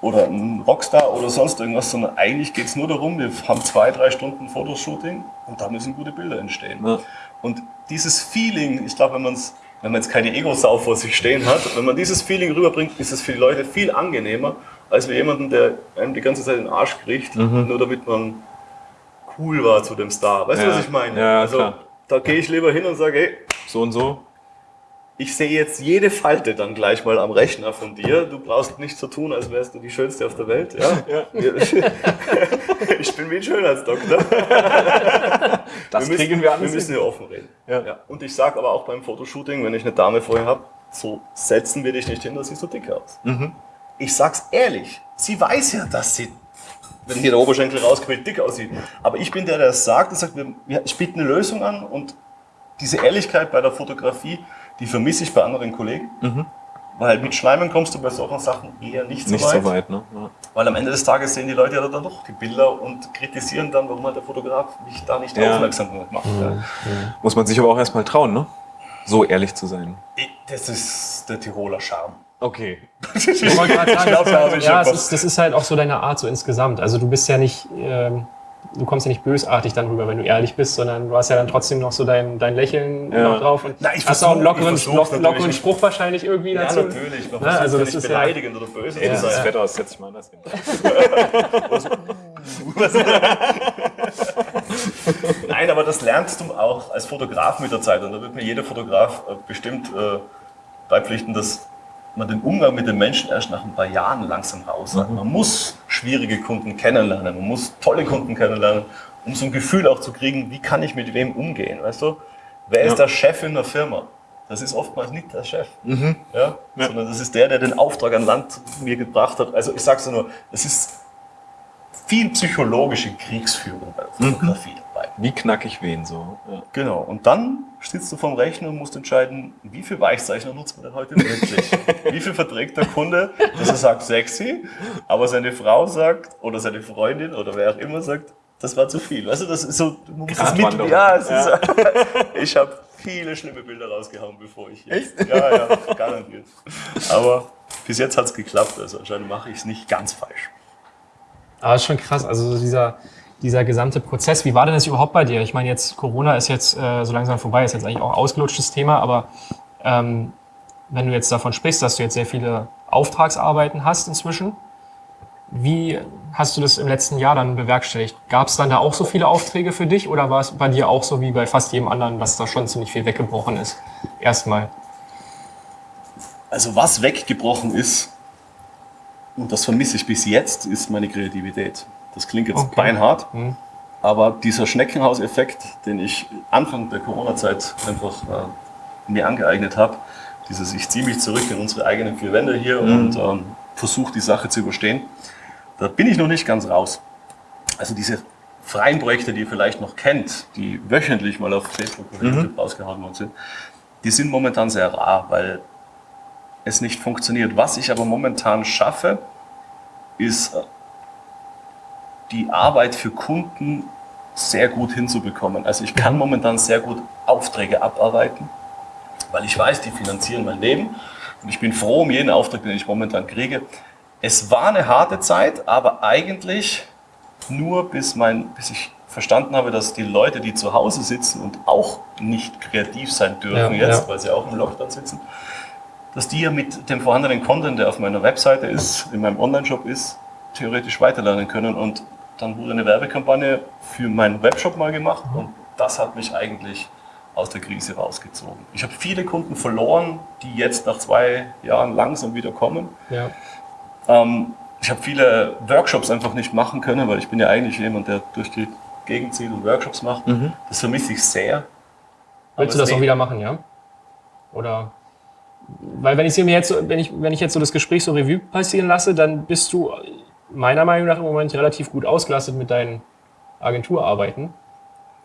oder ein Rockstar oder sonst irgendwas, sondern eigentlich geht es nur darum, wir haben zwei, drei Stunden Fotoshooting und da müssen gute Bilder entstehen. Ja. Und dieses Feeling, ich glaube, wenn man es wenn man jetzt keine Ego-Sau vor sich stehen hat, wenn man dieses Feeling rüberbringt, ist es für die Leute viel angenehmer, als wie jemanden, der einem die ganze Zeit den Arsch kriegt, mhm. nur damit man cool war zu dem Star. Weißt du, was ich meine? Ja, also, klar. da gehe ich lieber hin und sage, hey, so und so. Ich sehe jetzt jede Falte dann gleich mal am Rechner von dir. Du brauchst nicht so tun, als wärst du die Schönste auf der Welt. Ja? ja. [laughs] ich bin wie ein Schönheitsdoktor. [laughs] Das wir kriegen wir an. Wir müssen ja offen reden. Ja. ja. Und ich sage aber auch beim Fotoshooting, wenn ich eine Dame vorher habe, so setzen wir dich nicht hin, dass sie so dick aus. Mhm. Ich sag's ehrlich, sie weiß ja, dass sie wenn hier der Oberschenkel rausquillt, dick aussieht. Aber ich bin der, der es sagt und sagt, ich biete eine Lösung an und diese Ehrlichkeit bei der Fotografie, die vermisse ich bei anderen Kollegen. Mhm. Weil mit Schleimen kommst du bei solchen Sachen eher nicht so nicht weit. So weit ne? ja. Weil am Ende des Tages sehen die Leute ja dann doch die Bilder und kritisieren dann, warum halt der Fotograf mich da nicht ja. aufmerksam macht. Mhm. Ja. Muss man sich aber auch erstmal trauen, ne? So ehrlich zu sein. Das ist der Tiroler Charme. Okay. [laughs] ich wollte gerade sagen, das, halt, ja, ist, das ist halt auch so deine Art so insgesamt. Also du bist ja nicht, ähm, du kommst ja nicht bösartig dann rüber, wenn du ehrlich bist, sondern du hast ja dann trotzdem noch so dein, dein Lächeln ja. noch drauf und Na, ich hast auch einen lockeren, lockeren Spruch wahrscheinlich irgendwie ja, dazu. Ja, natürlich. Na, also das ist beleidigend ja, oder böse ja, sein. Das Wetter aus, setz ich mal anders hin. Nein, aber das lernst du auch als Fotograf mit der Zeit und da wird mir jeder Fotograf äh, bestimmt äh, beipflichten, dass man den Umgang mit den Menschen erst nach ein paar Jahren langsam raus hat. Man muss schwierige Kunden kennenlernen, man muss tolle Kunden kennenlernen, um so ein Gefühl auch zu kriegen, wie kann ich mit wem umgehen, weißt du? Wer Ja. ist der Chef in der Firma? Das ist oftmals nicht der Chef, ja? sondern das ist der, der den Auftrag an Land mir gebracht hat. Also ich sage es nur, es ist viel psychologische Kriegsführung bei der Fotografie dabei. Wie knack ich wen so? Ja. Genau, und dann sitzt du vorm Rechner und musst entscheiden, wie viel Weichzeichner nutzt man denn heute wirklich? [laughs] wie viel verträgt der Kunde, dass er sagt sexy, aber seine Frau sagt oder seine Freundin oder wer auch immer sagt, das war zu viel. Weißt du, das ist so, du musst das mit, ja, es ist, [laughs] ich habe viele schlimme Bilder rausgehauen, bevor ich jetzt, ja, ja, garantiert. Aber bis jetzt hat es geklappt, also anscheinend mache ich es nicht ganz falsch. Aber ist schon krass. Also so dieser, dieser gesamte Prozess, wie war denn das überhaupt bei dir? Ich meine, jetzt Corona ist jetzt äh, so langsam vorbei, ist jetzt eigentlich auch ausgelutschtes Thema, aber ähm, wenn du jetzt davon sprichst, dass du jetzt sehr viele Auftragsarbeiten hast inzwischen, wie hast du das im letzten Jahr dann bewerkstelligt? Gab es dann da auch so viele Aufträge für dich oder war es bei dir auch so wie bei fast jedem anderen, dass da schon ziemlich viel weggebrochen ist? Erstmal. Also was weggebrochen ist, und das vermisse ich bis jetzt, ist meine Kreativität. Das klingt jetzt Okay. beinhart, Mhm. aber dieser Schneckenhauseffekt, den ich Anfang der Corona-Zeit einfach äh, mir angeeignet habe, dieses ich ziehe mich zurück in unsere eigenen vier Wände hier und ähm, versuche die Sache zu überstehen, da bin ich noch nicht ganz raus. Also diese freien Projekte, die ihr vielleicht noch kennt, die wöchentlich mal auf Facebook oder YouTube rausgehauen worden sind, die sind momentan sehr rar, weil es nicht funktioniert. Was ich aber momentan schaffe, ist äh, die Arbeit für Kunden sehr gut hinzubekommen. Also ich kann momentan sehr gut Aufträge abarbeiten, weil ich weiß, die finanzieren mein Leben und ich bin froh um jeden Auftrag, den ich momentan kriege. Es war eine harte Zeit, aber eigentlich nur bis, mein, bis ich verstanden habe, dass die Leute, die zu Hause sitzen und auch nicht kreativ sein dürfen Ja, jetzt, ja. weil sie auch im Lockdown sitzen, dass die ja mit dem vorhandenen Content, der auf meiner Webseite ist, in meinem Online-Shop ist, theoretisch weiterlernen können. Und dann wurde eine Werbekampagne für meinen Webshop mal gemacht und das hat mich eigentlich aus der Krise rausgezogen. Ich habe viele Kunden verloren, die jetzt nach zwei Jahren langsam wieder kommen. Ja. Ähm, ich habe viele Workshops einfach nicht machen können, weil ich bin ja eigentlich jemand, der durch die Gegend zieht und Workshops macht. Das vermisse ich sehr. Willst du das auch wieder machen, ja? Oder weil wenn ich mir jetzt, wenn ich, wenn ich jetzt so das Gespräch so Revue passieren lasse, dann bist du meiner Meinung nach im Moment relativ gut ausgelastet mit deinen Agenturarbeiten.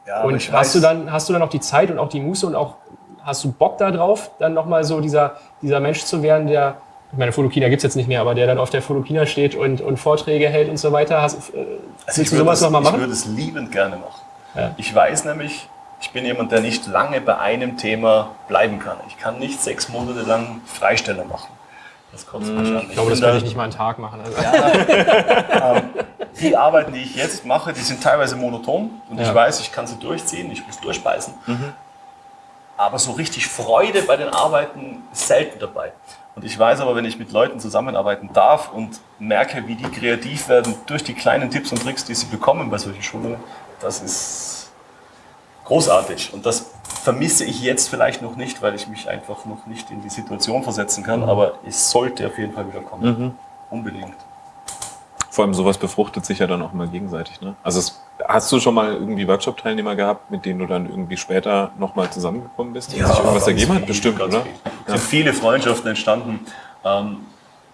Ja, und ich hast weiß- du dann, hast du dann auch die Zeit und auch die Muße und auch hast du Bock darauf, dann nochmal so dieser, dieser Mensch zu werden, der, ich meine, Fotokina gibt's jetzt nicht mehr, aber der dann auf der Fotokina steht und, und Vorträge hält und so weiter. Hast, äh, Also du würde sowas es- nochmal Ich machen? würde es liebend gerne machen. Ja. Ich weiß nämlich, ich bin jemand, der nicht lange bei einem Thema bleiben kann. Ich kann nicht sechs Monate lang Freisteller machen. Das mich an. Ich glaube, das da- ich nicht mal einen Tag machen. Also, [laughs] Die Arbeiten, die ich jetzt mache, die sind teilweise monoton und Ja. ich weiß, ich kann sie durchziehen, ich muss durchbeißen. Aber so richtig Freude bei den Arbeiten ist selten dabei. Und ich weiß aber, wenn ich mit Leuten zusammenarbeiten darf und merke, wie die kreativ werden durch die kleinen Tipps und Tricks, die sie bekommen bei solchen Schulungen, das ist großartig. Und das vermisse ich jetzt vielleicht noch nicht, weil ich mich einfach noch nicht in die Situation versetzen kann. Aber es sollte auf jeden Fall wieder kommen. Unbedingt. Vor allem sowas befruchtet sich ja dann auch immer gegenseitig. Ne? Also es, hast du schon mal irgendwie Workshop-Teilnehmer gehabt, mit denen du dann irgendwie später nochmal zusammengekommen bist? und sich irgendwas ergeben hat? Bestimmt, oder? viel. Es sind viele Freundschaften entstanden. Ähm,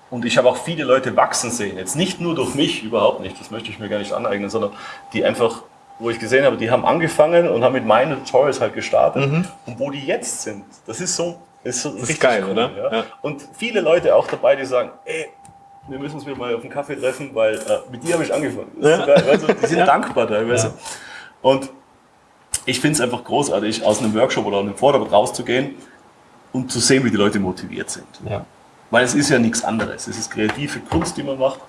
und ich habe auch viele Leute wachsen sehen. Jetzt nicht nur durch mich, überhaupt nicht. Das möchte ich mir gar nicht aneignen, sondern die einfach, wo ich gesehen habe, die haben angefangen und haben mit meinen Tutorials halt gestartet. Und wo die jetzt sind, das ist so, ist so richtig geil, cool, oder? Ja? Ja. Und viele Leute auch dabei, die sagen, ey, wir müssen uns wieder mal auf einen Kaffee treffen, weil äh, mit dir habe ich angefangen. Das ist so geil, weißt du? Die sind dankbar teilweise. Und ich finde es einfach großartig, aus einem Workshop oder einem Vortrag rauszugehen und zu sehen, wie die Leute motiviert sind. ja. Weil es ist ja nichts anderes. Es ist kreative Kunst, die man macht.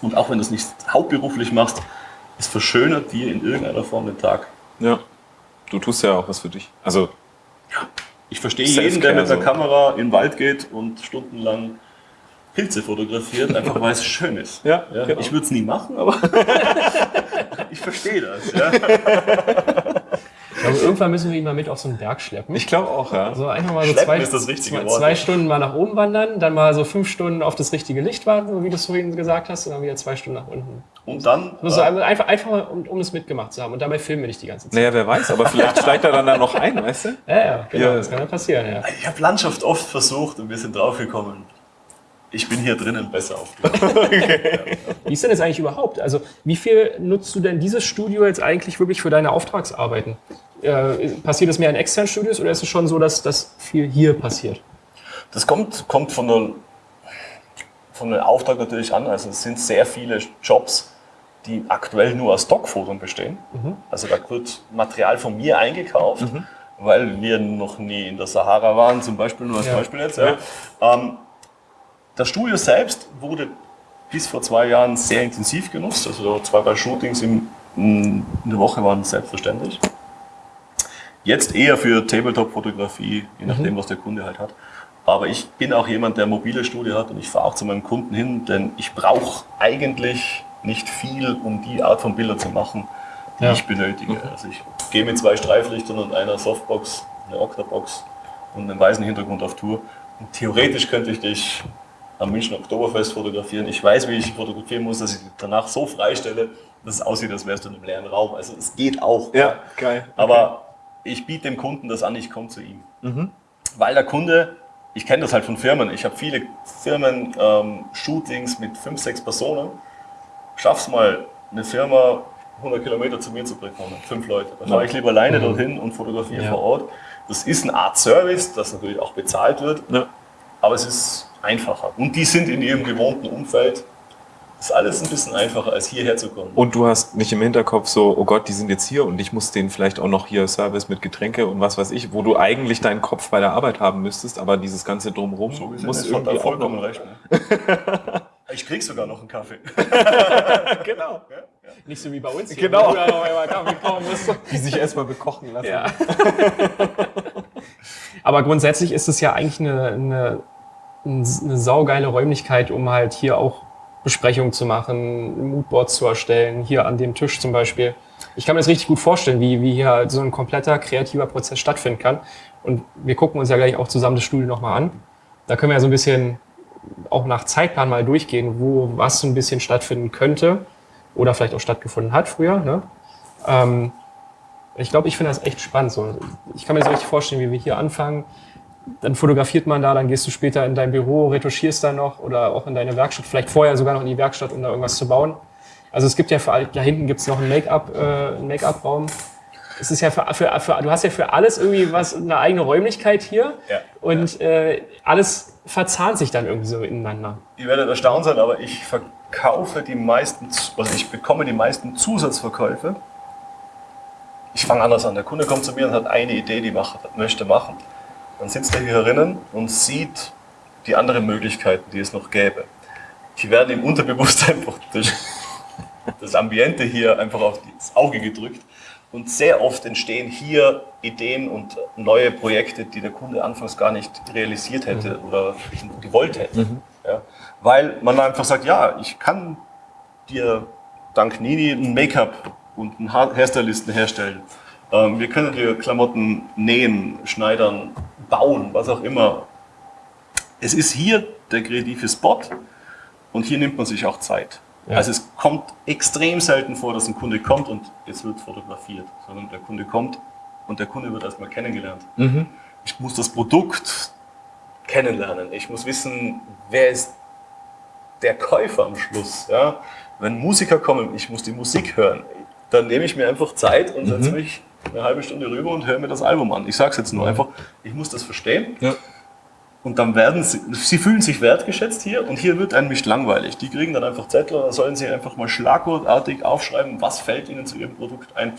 Und auch wenn du es nicht hauptberuflich machst, es verschönert dir in irgendeiner Form den Tag. Ja. Du tust ja auch was für dich. Also, Ich verstehe jeden, der mit so. Kamera in den Wald geht und stundenlang Pilze fotografiert, einfach weil es schön ist. Ja, genau. Ich würde es nie machen, aber [laughs] ich verstehe das. Ja. [laughs] glaube, irgendwann müssen wir ihn mal mit auf so einen Berg schleppen. Ich glaube auch, ja. So einfach mal so Schleppen zwei, ist das richtige zwei, Wort, zwei. Stunden mal nach oben wandern, dann mal so fünf Stunden auf das richtige Licht warten, wie du es vorhin gesagt hast, und dann wieder zwei Stunden nach unten. Und dann, Nur so äh, einfach, einfach mal, um, um es mitgemacht zu haben. Und dabei filmen wir dich die ganze Zeit. Naja, wer weiß, aber vielleicht steigt er dann da noch ein, weißt du? Ja, ja, genau, Ja. das kann ja passieren, ja. ich habe Landschaft oft versucht und wir sind draufgekommen. Ich bin hier drinnen besser aufgehoben. [laughs] Wie ist denn jetzt eigentlich überhaupt? Also, wie viel nutzt du denn dieses Studio jetzt eigentlich wirklich für deine Auftragsarbeiten? Äh, passiert es mehr in externen Studios oder ist es schon so, dass das viel hier passiert? Das kommt, kommt von, der, von dem Auftrag natürlich an. Also es sind sehr viele Jobs, die aktuell nur aus Stockfotos bestehen. Also da wird Material von mir eingekauft, weil wir noch nie in der Sahara waren, zum Beispiel, nur als Ja. Beispiel jetzt. Ja. Ähm, das Studio selbst wurde bis vor zwei Jahren sehr intensiv genutzt. Also zwei, drei Shootings im, in der Woche waren selbstverständlich. Jetzt eher für Tabletop-Fotografie, je nachdem, was der Kunde halt hat. Aber ich bin auch jemand, der mobile Studio hat und ich fahre auch zu meinem Kunden hin, denn ich brauche eigentlich nicht viel, um die Art von Bilder zu machen, die Ja. ich benötige. Also ich gehe mit zwei Streiflichtern und einer Softbox, einer Octabox und einem weißen Hintergrund auf Tour. Und theoretisch könnte ich dich am München Oktoberfest fotografieren. Ich weiß, wie ich fotografieren muss, dass ich danach so freistelle, dass es aussieht, als wärst du in einem leeren Raum. Also es geht auch. geil. Aber ich biete dem Kunden das an, ich komme zu ihm. Weil der Kunde, ich kenne das halt von Firmen, ich habe viele Firmen, ähm, Shootings mit fünf, sechs Personen. Schaff's mal, eine Firma 100 Kilometer zu mir zu bekommen, fünf Leute. Dann fahre ich lieber alleine dorthin und fotografiere Ja. vor Ort. Das ist eine Art Service, das natürlich auch bezahlt wird, Ja. aber es ist einfacher. Und die sind in ihrem gewohnten Umfeld. Das ist alles ein bisschen einfacher, als hierher zu kommen. Und du hast nicht im Hinterkopf so, oh Gott, die sind jetzt hier und ich muss denen vielleicht auch noch hier Service mit Getränke und was weiß ich, wo du eigentlich deinen Kopf bei der Arbeit haben müsstest, aber dieses ganze Drumherum So muss irgendwie er auch vollkommen noch... recht. Ne? [laughs] Ich krieg sogar noch einen Kaffee. [laughs] Genau. Nicht so wie bei uns. Genau. Wo du noch einmal Kaffee kaufen musst. Die sich erstmal bekochen lassen. Ja. [laughs] Aber grundsätzlich ist es ja eigentlich eine, eine, eine saugeile Räumlichkeit, um halt hier auch Besprechungen zu machen, Moodboards zu erstellen, hier an dem Tisch zum Beispiel. Ich kann mir das richtig gut vorstellen, wie, wie hier halt so ein kompletter kreativer Prozess stattfinden kann. Und wir gucken uns ja gleich auch zusammen das Studio nochmal an. Da können wir ja so ein bisschen auch nach Zeitplan mal durchgehen, wo was so ein bisschen stattfinden könnte oder vielleicht auch stattgefunden hat früher. Ne? Ähm, ich glaube, ich finde das echt spannend. So. Ich kann mir so richtig vorstellen, wie wir hier anfangen. Dann fotografiert man da, dann gehst du später in dein Büro, retuschierst da noch oder auch in deine Werkstatt, vielleicht vorher sogar noch in die Werkstatt, um da irgendwas zu bauen. Also es gibt ja für da hinten gibt es noch einen äh, Make-up-Raum. Es ist ja für, für, für, du hast ja für alles irgendwie was, eine eigene Räumlichkeit hier. Ja. Und Äh, alles verzahnt sich dann irgendwie so ineinander. Ihr werdet erstaunt sein, aber ich verkaufe die meisten, also ich bekomme die meisten Zusatzverkäufe. Ich fange anders an. Der Kunde kommt zu mir und hat eine Idee, die macht, möchte machen. Dann sitzt er hier herinnen und sieht die anderen Möglichkeiten, die es noch gäbe. Die werden im Unterbewusstsein [laughs] durch das Ambiente hier einfach auf das Auge gedrückt. Und sehr oft entstehen hier Ideen und neue Projekte, die der Kunde anfangs gar nicht realisiert hätte oder gewollt hätte. Ja, weil man einfach sagt, ja, ich kann dir dank Nini ein Make-up und einen Hairstylisten herstellen. Ähm, wir können dir Klamotten nähen, schneidern, bauen, was auch immer. Es ist hier der kreative Spot und hier nimmt man sich auch Zeit. Ja. Also es kommt extrem selten vor, dass ein Kunde kommt und jetzt wird fotografiert, sondern der Kunde kommt und der Kunde wird erstmal kennengelernt. Ich muss das Produkt kennenlernen. Ich muss wissen, wer ist der Käufer am Schluss. Ja? Wenn Musiker kommen, ich muss die Musik hören. Dann nehme ich mir einfach Zeit und setze mich eine halbe Stunde rüber und höre mir das Album an. Ich sage es jetzt nur einfach, ich muss das verstehen. Ja. Und dann werden sie, sie fühlen sich wertgeschätzt hier und hier wird einem nicht langweilig. Die kriegen dann einfach Zettel dann sollen sie einfach mal schlagwortartig aufschreiben, was fällt ihnen zu ihrem Produkt ein.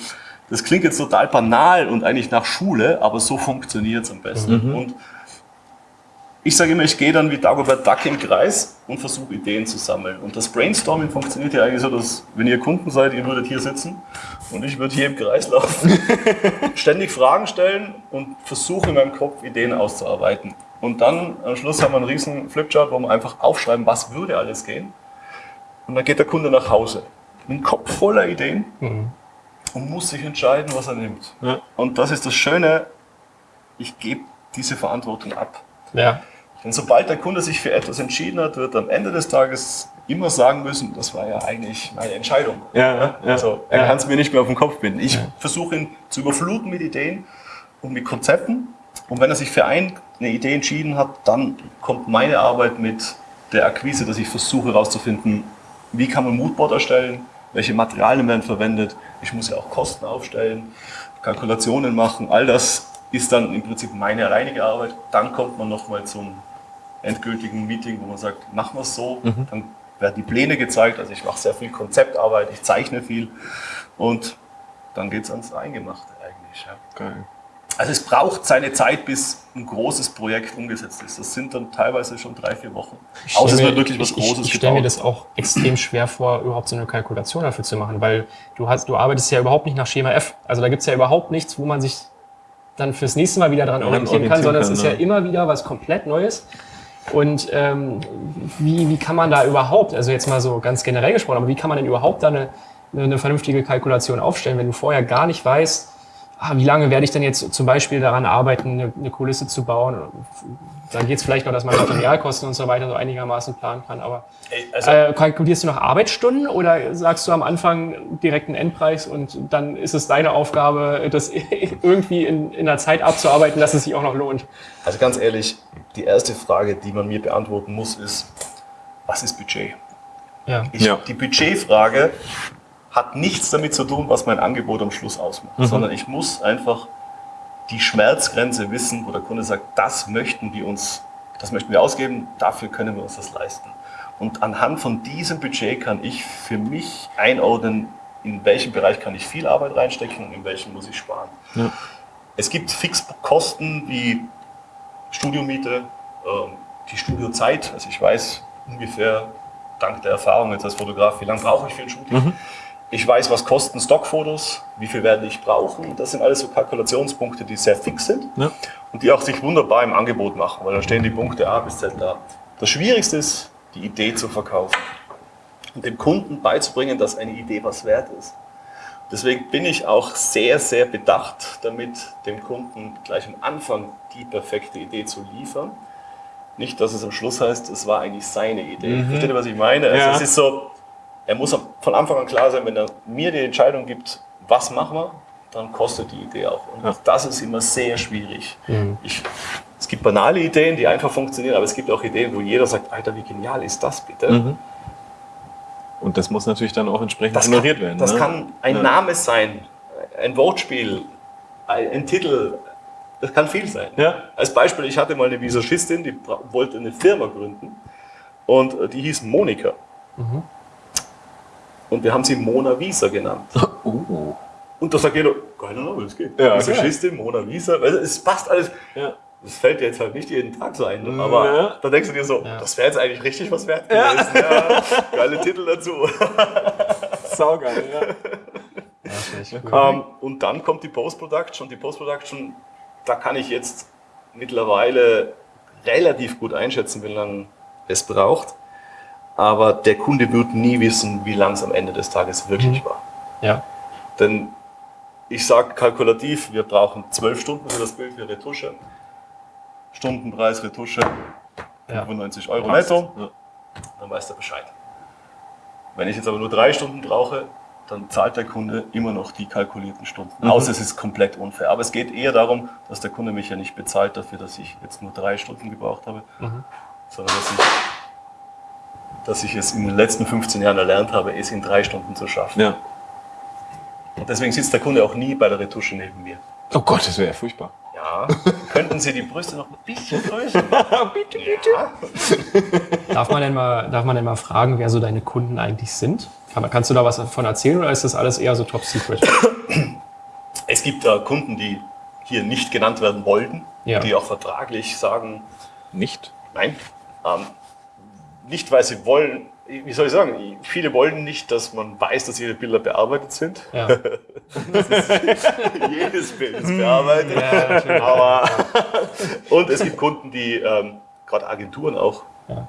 Das klingt jetzt total banal und eigentlich nach Schule, aber so funktioniert es am besten. Und ich sage immer, ich gehe dann wie Dagobert Duck im Kreis und versuche Ideen zu sammeln. Und das Brainstorming funktioniert ja eigentlich so, dass wenn ihr Kunden seid, ihr würdet hier sitzen und ich würde hier im Kreis laufen, [laughs] ständig Fragen stellen und versuche in meinem Kopf Ideen auszuarbeiten. Und dann am Schluss haben wir einen riesen Flipchart, wo wir einfach aufschreiben, was würde alles gehen. Und dann geht der Kunde nach Hause mit einem Kopf voller Ideen. und muss sich entscheiden, was er nimmt. Ja. Und das ist das Schöne, ich gebe diese Verantwortung ab. Ja. Denn sobald der Kunde sich für etwas entschieden hat, wird er am Ende des Tages immer sagen müssen, das war ja eigentlich meine Entscheidung. Ja, ja. Also er Ja. kann es mir nicht mehr auf den Kopf binden. Ich versuche ihn zu überfluten mit Ideen und mit Konzepten. Und wenn er sich für ein, eine Idee entschieden hat, dann kommt meine Arbeit mit der Akquise, dass ich versuche herauszufinden, wie kann man Moodboard erstellen, welche Materialien werden verwendet. Ich muss ja auch Kosten aufstellen, Kalkulationen machen. All das ist dann im Prinzip meine alleinige Arbeit. Dann kommt man nochmal zum endgültigen Meeting, wo man sagt, machen wir es so. Dann werden die Pläne gezeigt. Also ich mache sehr viel Konzeptarbeit, ich zeichne viel und dann geht es ans Eingemachte eigentlich. Ja. Geil. Also es braucht seine Zeit, bis ein großes Projekt umgesetzt ist. Das sind dann teilweise schon drei, vier Wochen. Außer es wird wirklich was ich, Großes Ich, ich stelle mir das auch extrem schwer vor, überhaupt so eine Kalkulation dafür zu machen, weil du hast, du arbeitest ja überhaupt nicht nach Schema F. Also da gibt's ja überhaupt nichts, wo man sich dann fürs nächste Mal wieder dran Ja, orientieren kann, orientieren sondern es kann, ist ja immer wieder was komplett Neues. Und ähm, wie, wie kann man da überhaupt, also jetzt mal so ganz generell gesprochen, aber wie kann man denn überhaupt da eine, eine, vernünftige Kalkulation aufstellen, wenn du vorher gar nicht weißt, ah, wie lange werde ich denn jetzt zum Beispiel daran arbeiten, eine, eine Kulisse zu bauen? Dann geht's vielleicht noch, dass man Materialkosten und so weiter so einigermaßen planen kann, aber Also, äh, kalkulierst du noch Arbeitsstunden oder sagst du am Anfang direkt einen Endpreis und dann ist es deine Aufgabe, das [laughs] irgendwie in, in einer Zeit abzuarbeiten, dass es sich auch noch lohnt? also ganz ehrlich, die erste Frage, die man mir beantworten muss, ist, was ist Budget? Ja. Ich, Ja. Die Budgetfrage hat nichts damit zu tun, was mein Angebot am Schluss ausmacht, sondern ich muss einfach die Schmerzgrenze wissen, wo der Kunde sagt, das möchten wir uns, das möchten wir ausgeben, dafür können wir uns das leisten. Und anhand von diesem Budget kann ich für mich einordnen, in welchem Bereich kann ich viel Arbeit reinstecken und in welchem muss ich sparen. Ja. Es gibt Fixkosten wie Studiomiete, ähm, die Studiozeit. Also ich weiß ungefähr, dank der Erfahrung jetzt als Fotograf, wie lange brauche ich für ein Shooting. Ich weiß, was kosten Stockfotos, wie viel werde ich brauchen. Das sind alles so Kalkulationspunkte, die sehr fix sind Ja. und die auch sich wunderbar im Angebot machen, weil da stehen die Punkte A bis Z da. Das Schwierigste ist, die Idee zu verkaufen und dem Kunden beizubringen, dass eine Idee was wert ist. Deswegen bin ich auch sehr, sehr bedacht damit, dem Kunden gleich am Anfang die perfekte Idee zu liefern. Nicht, dass es am Schluss heißt, es war eigentlich seine Idee. Versteht ihr, was ich meine? Also Ja. es ist so, er muss von Anfang an klar sein, wenn er mir die Entscheidung gibt, was machen wir, dann kostet die Idee auch. Und Ja. das ist immer sehr schwierig. Ich, es gibt banale Ideen, die einfach funktionieren, aber es gibt auch Ideen, wo jeder sagt, Alter, wie genial ist das bitte? Mhm. Und das muss natürlich dann auch entsprechend Das honoriert kann, werden. Das ne? kann ein Ja. Name sein, ein Wortspiel, ein, Titel. Das kann viel sein. Ja. Als Beispiel, ich hatte mal eine Visagistin, die wollte eine Firma gründen und äh, die hieß Monika. Und wir haben sie Mona Visa genannt. Uh. [laughs] Und da sagt jeder, keine Ahnung, das geht. Ja, Visagistin, Mona Visa, weil es passt alles. Ja. Das fällt dir jetzt halt nicht jeden Tag so ein, aber Ja. da denkst du dir so, Ja. das wäre jetzt eigentlich richtig was wert gewesen. Ja. [laughs] Geile Titel dazu. [laughs] Saugeil, ja. Cool. Ähm, und dann kommt die Post-Production. Die Post-Production, da kann ich jetzt mittlerweile relativ gut einschätzen, wie lange es braucht. Aber der Kunde wird nie wissen, wie lang es am Ende des Tages wirklich war. Ja. Denn ich sage kalkulativ, wir brauchen zwölf Stunden für das Bild für Retusche. Stundenpreis Retusche Ja. 95 Euro Passt. netto, Ja. dann weiß der Bescheid. Wenn ich jetzt aber nur drei Stunden brauche, dann zahlt der Kunde immer noch die kalkulierten Stunden. Mhm. Außer es ist komplett unfair. Aber es geht eher darum, dass der Kunde mich ja nicht bezahlt dafür, dass ich jetzt nur drei Stunden gebraucht habe, Mhm. sondern dass ich, dass ich es in den letzten 15 Jahren erlernt habe, es in drei Stunden zu schaffen. ja. Und deswegen sitzt der Kunde auch nie bei der Retusche neben mir. Oh Gott, das wäre ja furchtbar. Ja, könnten Sie die Brüste noch ein bisschen größer machen? [laughs] bitte, bitte. Darf man, denn mal, darf man denn mal fragen, wer so deine Kunden eigentlich sind? Kann, kannst du da was davon erzählen oder ist das alles eher so top secret? Es gibt äh, Kunden, die hier nicht genannt werden wollten, Ja. die auch vertraglich sagen, Nicht? nein. Ähm, nicht, weil sie wollen, wie soll ich sagen, viele wollen nicht, dass man weiß, dass ihre Bilder bearbeitet sind. Ja. [laughs] [laughs] Jedes Bild ist bearbeitet. Ja. Aber [laughs] und es gibt Kunden, die, ähm, gerade Agenturen auch, Ja.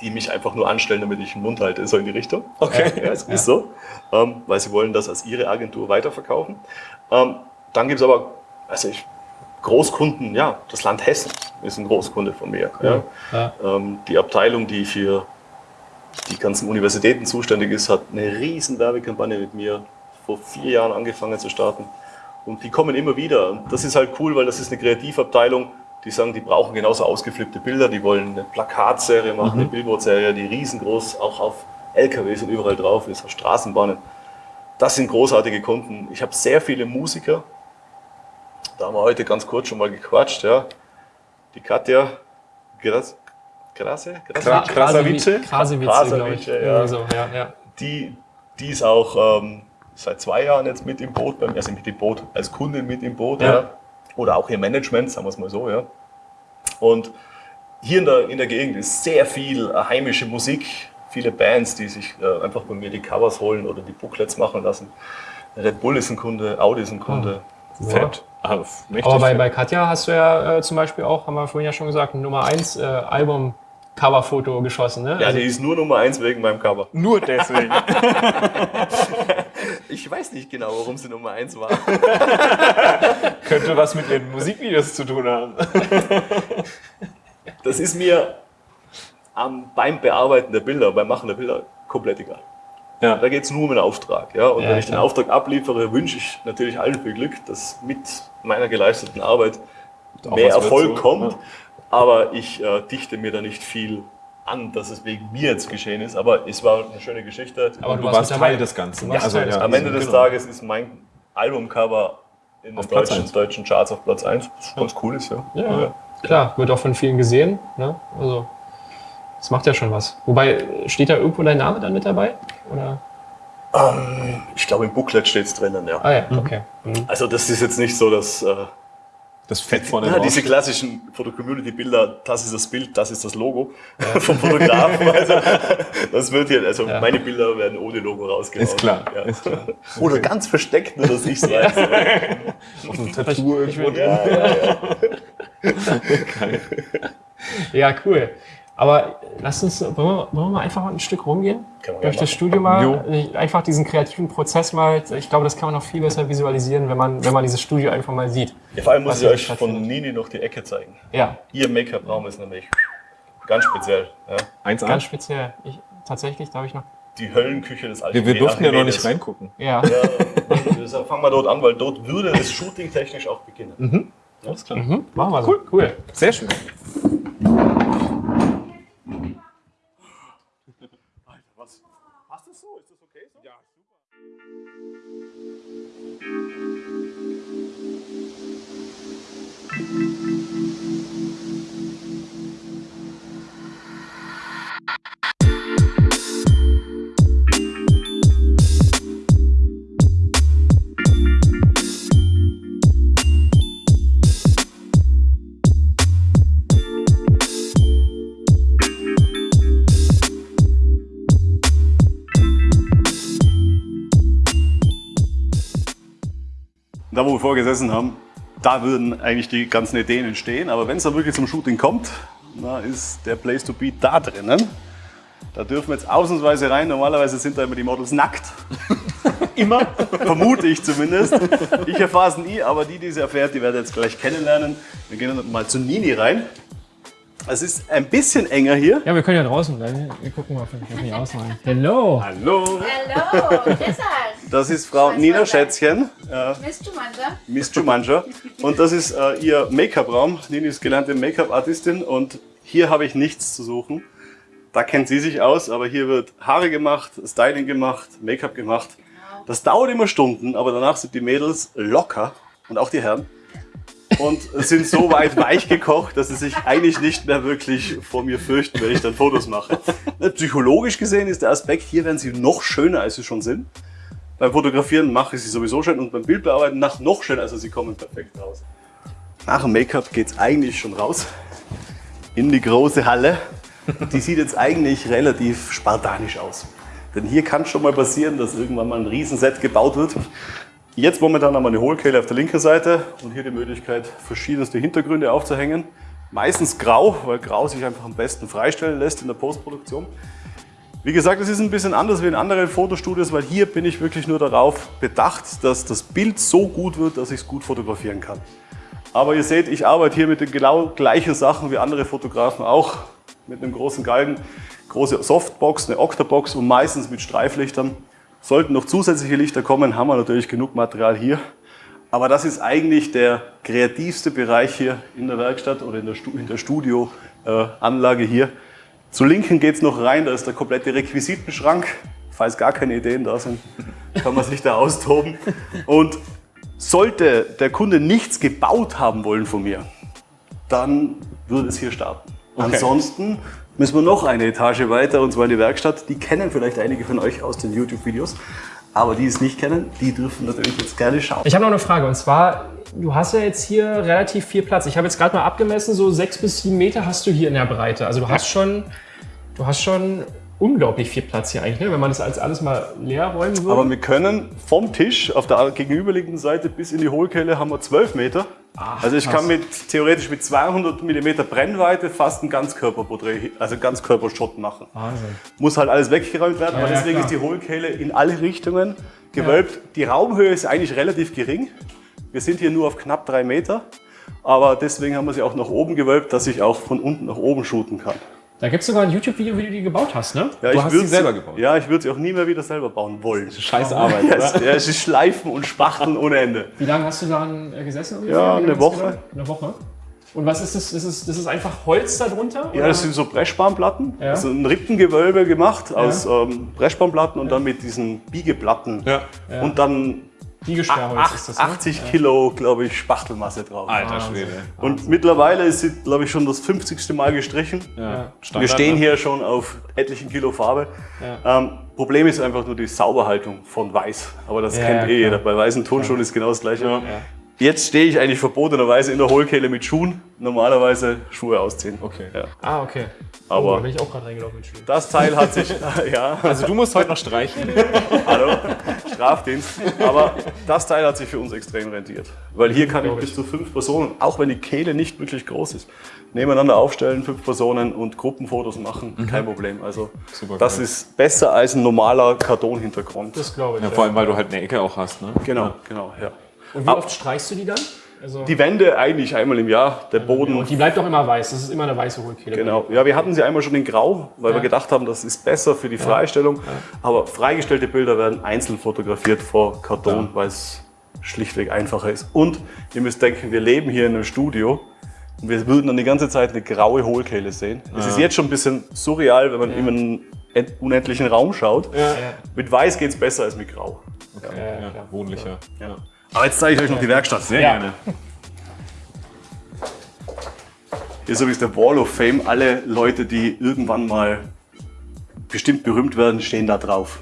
die mich einfach nur anstellen, damit ich den Mund halte, so in die Richtung. Okay. Ja, es ist so, ähm, weil sie wollen das als ihre Agentur weiterverkaufen. Ähm, dann gibt es aber, also ich, Großkunden, ja, das Land Hessen ist ein Großkunde von mir. Ja. Ja. Ähm, die Abteilung, die für die ganzen Universitäten zuständig ist, hat eine riesen Werbekampagne mit mir vor vier Jahren angefangen zu starten. Und die kommen immer wieder. Und das ist halt cool, weil das ist eine Kreativabteilung, die sagen, die brauchen genauso ausgeflippte Bilder, die wollen eine Plakatserie machen, eine Billboardserie, die riesengroß auch auf LKWs und überall drauf ist, auf Straßenbahnen. Das sind großartige Kunden. Ich habe sehr viele Musiker. Da haben wir heute ganz kurz schon mal gequatscht. Ja. Die Katja Gras, Grasse? Grasse? Kra- Krasavice? Krasavice, ja. So, ja, ja. die, die ist auch ähm, seit zwei Jahren jetzt mit im Boot, also mit im Boot, als Kundin mit im Boot, Ja. ja. oder auch ihr Management, sagen wir es mal so, ja. Und hier in der, in der Gegend ist sehr viel heimische Musik, viele Bands, die sich äh, einfach bei mir die Covers holen oder die Booklets machen lassen. Red Bull ist ein Kunde, Audi ist ein Kunde. Fett. Ah, Aber bei, bei Katja hast du ja äh, zum Beispiel auch, haben wir vorhin ja schon gesagt, ein Nummer 1 äh, Album-Cover-Foto geschossen. Ne? Ja, Also- die ist nur Nummer eins wegen meinem Cover. Nur deswegen. [laughs] Ich weiß nicht genau, warum sie Nummer eins war. [laughs] Könnte was mit ihren Musikvideos zu tun haben. Das ist mir am, beim Bearbeiten der Bilder, beim Machen der Bilder komplett egal. Ja. Da geht es nur um den Auftrag. Ja? Und Ja, wenn ich den klar. Auftrag abliefere, wünsche ich natürlich allen viel Glück, dass mit meiner geleisteten Arbeit Auch mehr Erfolg so, kommt. ja. Aber ich äh, dichte mir da nicht viel an, dass es wegen mir jetzt geschehen ist. Aber es war eine schöne Geschichte. Aber Du warst warst dabei. Teil des Ganzen. Du warst Teil des Am Ende des genau. Tages ist mein Albumcover in den Auf Platz deutschen, deutschen Charts auf Platz 1. Was ganz cool ist, ja. Ja, klar, wird auch von vielen gesehen. Ne? Also, das macht ja schon was. Wobei, steht da irgendwo dein Name dann mit dabei? Oder? Ähm, ich glaube, im Booklet steht es drinnen, ja. Ah ja, okay. Mhm. Also das ist jetzt nicht so, dass äh, Das Fett vorne ja, diese klassischen Foto-Community-Bilder, das ist das Bild, das ist das Logo [laughs] vom Fotografen. [laughs] Also, das wird hier, also Ja. meine Bilder werden ohne Logo rausgehauen. Ist klar, Ja. ist klar. Oder ganz versteckt, nur dass [laughs] ich es weiß. Auf einem Tattoo irgendwo. ja, ja, ja. Ja, cool. Aber lasst uns, wollen wir, wollen wir mal einfach mal ein Stück rumgehen? Kann man Durch das Studio mal. Jo. Einfach diesen kreativen Prozess mal. Ich glaube, das kann man noch viel besser visualisieren, wenn man, wenn man dieses Studio einfach mal sieht. Ja, vor allem muss ich euch von. Nini noch die Ecke zeigen. Ja, Ihr Make-up-Raum ist nämlich ganz speziell. Ja. 1A. ganz speziell. Ich, tatsächlich, darf ich noch. Die Höllenküche des alten Wir, wir durften ja noch nicht Archimedes. reingucken. Ja. Ja, deshalb fangen wir dort an, weil dort würde es shootingtechnisch auch beginnen. Alles klar. Mhm, machen wir so. Cool. cool. Sehr schön. Gesessen haben, da würden eigentlich die ganzen Ideen entstehen. Aber wenn es dann wirklich zum Shooting kommt, da ist der Place to be da drinnen. Da dürfen wir jetzt ausnahmsweise rein. Normalerweise sind da immer die Models nackt. [laughs] immer. [laughs] Vermute ich zumindest. Ich erfahre es nie, aber die, die es erfährt, die werden jetzt gleich kennenlernen. Wir gehen dann mal zu Nini rein. Es ist ein bisschen enger hier. Ja, wir können ja draußen bleiben. Wir gucken mal, ob wir nicht ausmalen. Hello. Hallo. Hallo, Desert. Das ist Frau Nina Schätzchen. Äh, Miss Jumanda. Miss Jumanji. Und das ist äh, ihr Make-up-Raum. Nini ist gelernte Make-up-Artistin und hier habe ich nichts zu suchen. Da kennt sie sich aus, aber hier wird Haare gemacht, Styling gemacht, Make-up gemacht. Das dauert immer Stunden, aber danach sind die Mädels locker und auch die Herren und sind so weit weich gekocht, dass sie sich eigentlich nicht mehr wirklich vor mir fürchten, wenn ich dann Fotos mache. Psychologisch gesehen ist der Aspekt, hier werden sie noch schöner, als sie schon sind. Beim Fotografieren mache ich sie sowieso schön und beim Bildbearbeiten nach noch schöner, also sie kommen perfekt raus. Nach dem Make-up geht es eigentlich schon raus in die große Halle. Die sieht jetzt eigentlich relativ spartanisch aus. Denn hier kann schon mal passieren, dass irgendwann mal ein Riesenset gebaut wird. Jetzt momentan haben wir eine Hohlkehle auf der linken Seite und hier die Möglichkeit, verschiedenste Hintergründe aufzuhängen. Meistens grau, weil grau sich einfach am besten freistellen lässt in der Postproduktion. Wie gesagt, es ist ein bisschen anders wie in anderen Fotostudios, weil hier bin ich wirklich nur darauf bedacht, dass das Bild so gut wird, dass ich es gut fotografieren kann. Aber ihr seht, ich arbeite hier mit den genau gleichen Sachen wie andere Fotografen auch. Mit einem großen Galgen, große Softbox, eine Octabox und meistens mit Streiflichtern. Sollten noch zusätzliche Lichter kommen, haben wir natürlich genug Material hier. Aber das ist eigentlich der kreativste Bereich hier in der Werkstatt oder in der, Stu der Studioanlage äh, hier. Zu linken geht es noch rein, da ist der komplette Requisitenschrank. Falls gar keine Ideen da sind, kann man sich da [laughs] austoben. Und sollte der Kunde nichts gebaut haben wollen von mir, dann würde es hier starten. Okay. Ansonsten müssen wir noch eine Etage weiter, und zwar in die Werkstatt. Die kennen vielleicht einige von euch aus den YouTube-Videos. Aber die es nicht kennen, die dürfen natürlich jetzt gerne schauen. Ich habe noch eine Frage und zwar, du hast ja jetzt hier relativ viel Platz. Ich habe jetzt gerade mal abgemessen, so sechs bis sieben Meter hast du hier in der Breite. Also du hast schon, du hast schon unglaublich viel Platz hier eigentlich, ne? wenn man das als alles mal leer räumen würde. Aber wir können vom Tisch auf der gegenüberliegenden Seite bis in die Hohlkelle haben wir 12 Meter. Ach, also ich kann mit, theoretisch mit 200 mm Brennweite fast ein Ganzkörperporträt, also Ganzkörpershot machen. Wahnsinn. Muss halt alles weggeräumt werden, ja, aber deswegen ja, ist die Hohlkehle in alle Richtungen gewölbt. Ja. Die Raumhöhe ist eigentlich relativ gering. Wir sind hier nur auf knapp drei Meter, aber deswegen haben wir sie auch nach oben gewölbt, dass ich auch von unten nach oben shooten kann. Da gibt es sogar ein YouTube-Video, wie du die gebaut hast, ne? Ja, du hast sie selber gebaut. Ja, ich würde sie auch nie mehr wieder selber bauen wollen. Scheiße Arbeit, oder? ja, es ist Schleifen und Spachteln ohne Ende. Wie lange hast du daran gesessen? Ja, eine Woche. Eine Woche. Und was ist das? Das ist, das ist einfach Holz darunter? Ja, das sind so Breschspanplatten. Ja. Also ein Rippengewölbe gemacht aus ja. ähm, Breschspanplatten und ja. dann mit diesen Biegeplatten. Ja. Und dann Biegesperrholz ist das, ne? 80 Kilo, glaube ich, Spachtelmasse drauf. Alter Schwede. Und Wahnsinn. mittlerweile ist sie, glaube ich, schon das 50. Mal gestrichen. Ja. Wir stehen ne? hier schon auf etlichen Kilo Farbe. Ja. Ähm, Problem ist einfach nur die Sauberhaltung von Weiß. Aber das ja, kennt eh jeder. Bei weißen Tonschuhen ist genau das Gleiche. Jetzt stehe ich eigentlich verbotenerweise in der Hohlkehle mit Schuhen. Normalerweise Schuhe ausziehen. Okay. Ja. Ah, okay. Aber oh, da bin ich auch gerade reingelaufen mit Schuhen. Das Teil hat sich, [laughs] ja. Also du musst heute noch streichen. Hallo, Strafdienst. Aber das Teil hat sich für uns extrem rentiert. Weil hier kann ich bis zu fünf Personen, auch wenn die Kehle nicht wirklich groß ist, nebeneinander aufstellen, fünf Personen und Gruppenfotos machen. Mhm. Kein Problem. Also Super das ist besser als ein normaler Kartonhintergrund. Das glaube ich. Ja, vor allem, weil du halt eine Ecke auch hast. Ne? Genau, ja. genau, ja. Und wie oft streichst du die dann? Also die Wände eigentlich einmal im Jahr, der Boden. Und die bleibt auch immer weiß, das ist immer eine weiße Hohlkehle. Genau, ja, wir hatten sie einmal schon in Grau, weil ja. wir gedacht haben, das ist besser für die Freistellung. Ja. Aber freigestellte Bilder werden einzeln fotografiert vor Karton, weil es schlichtweg einfacher ist. Und ihr müsst denken, wir leben hier in einem Studio und wir würden dann die ganze Zeit eine graue Hohlkehle sehen. Es ist jetzt schon ein bisschen surreal, wenn man in einen unendlichen Raum schaut. Mit Weiß geht es besser als mit Grau. Okay. Ja, wohnlicher. Aber jetzt zeige ich euch noch die Werkstatt. Sehr ja. gerne. Hier ist übrigens der Wall of Fame. Alle Leute, die irgendwann mal bestimmt berühmt werden, stehen da drauf.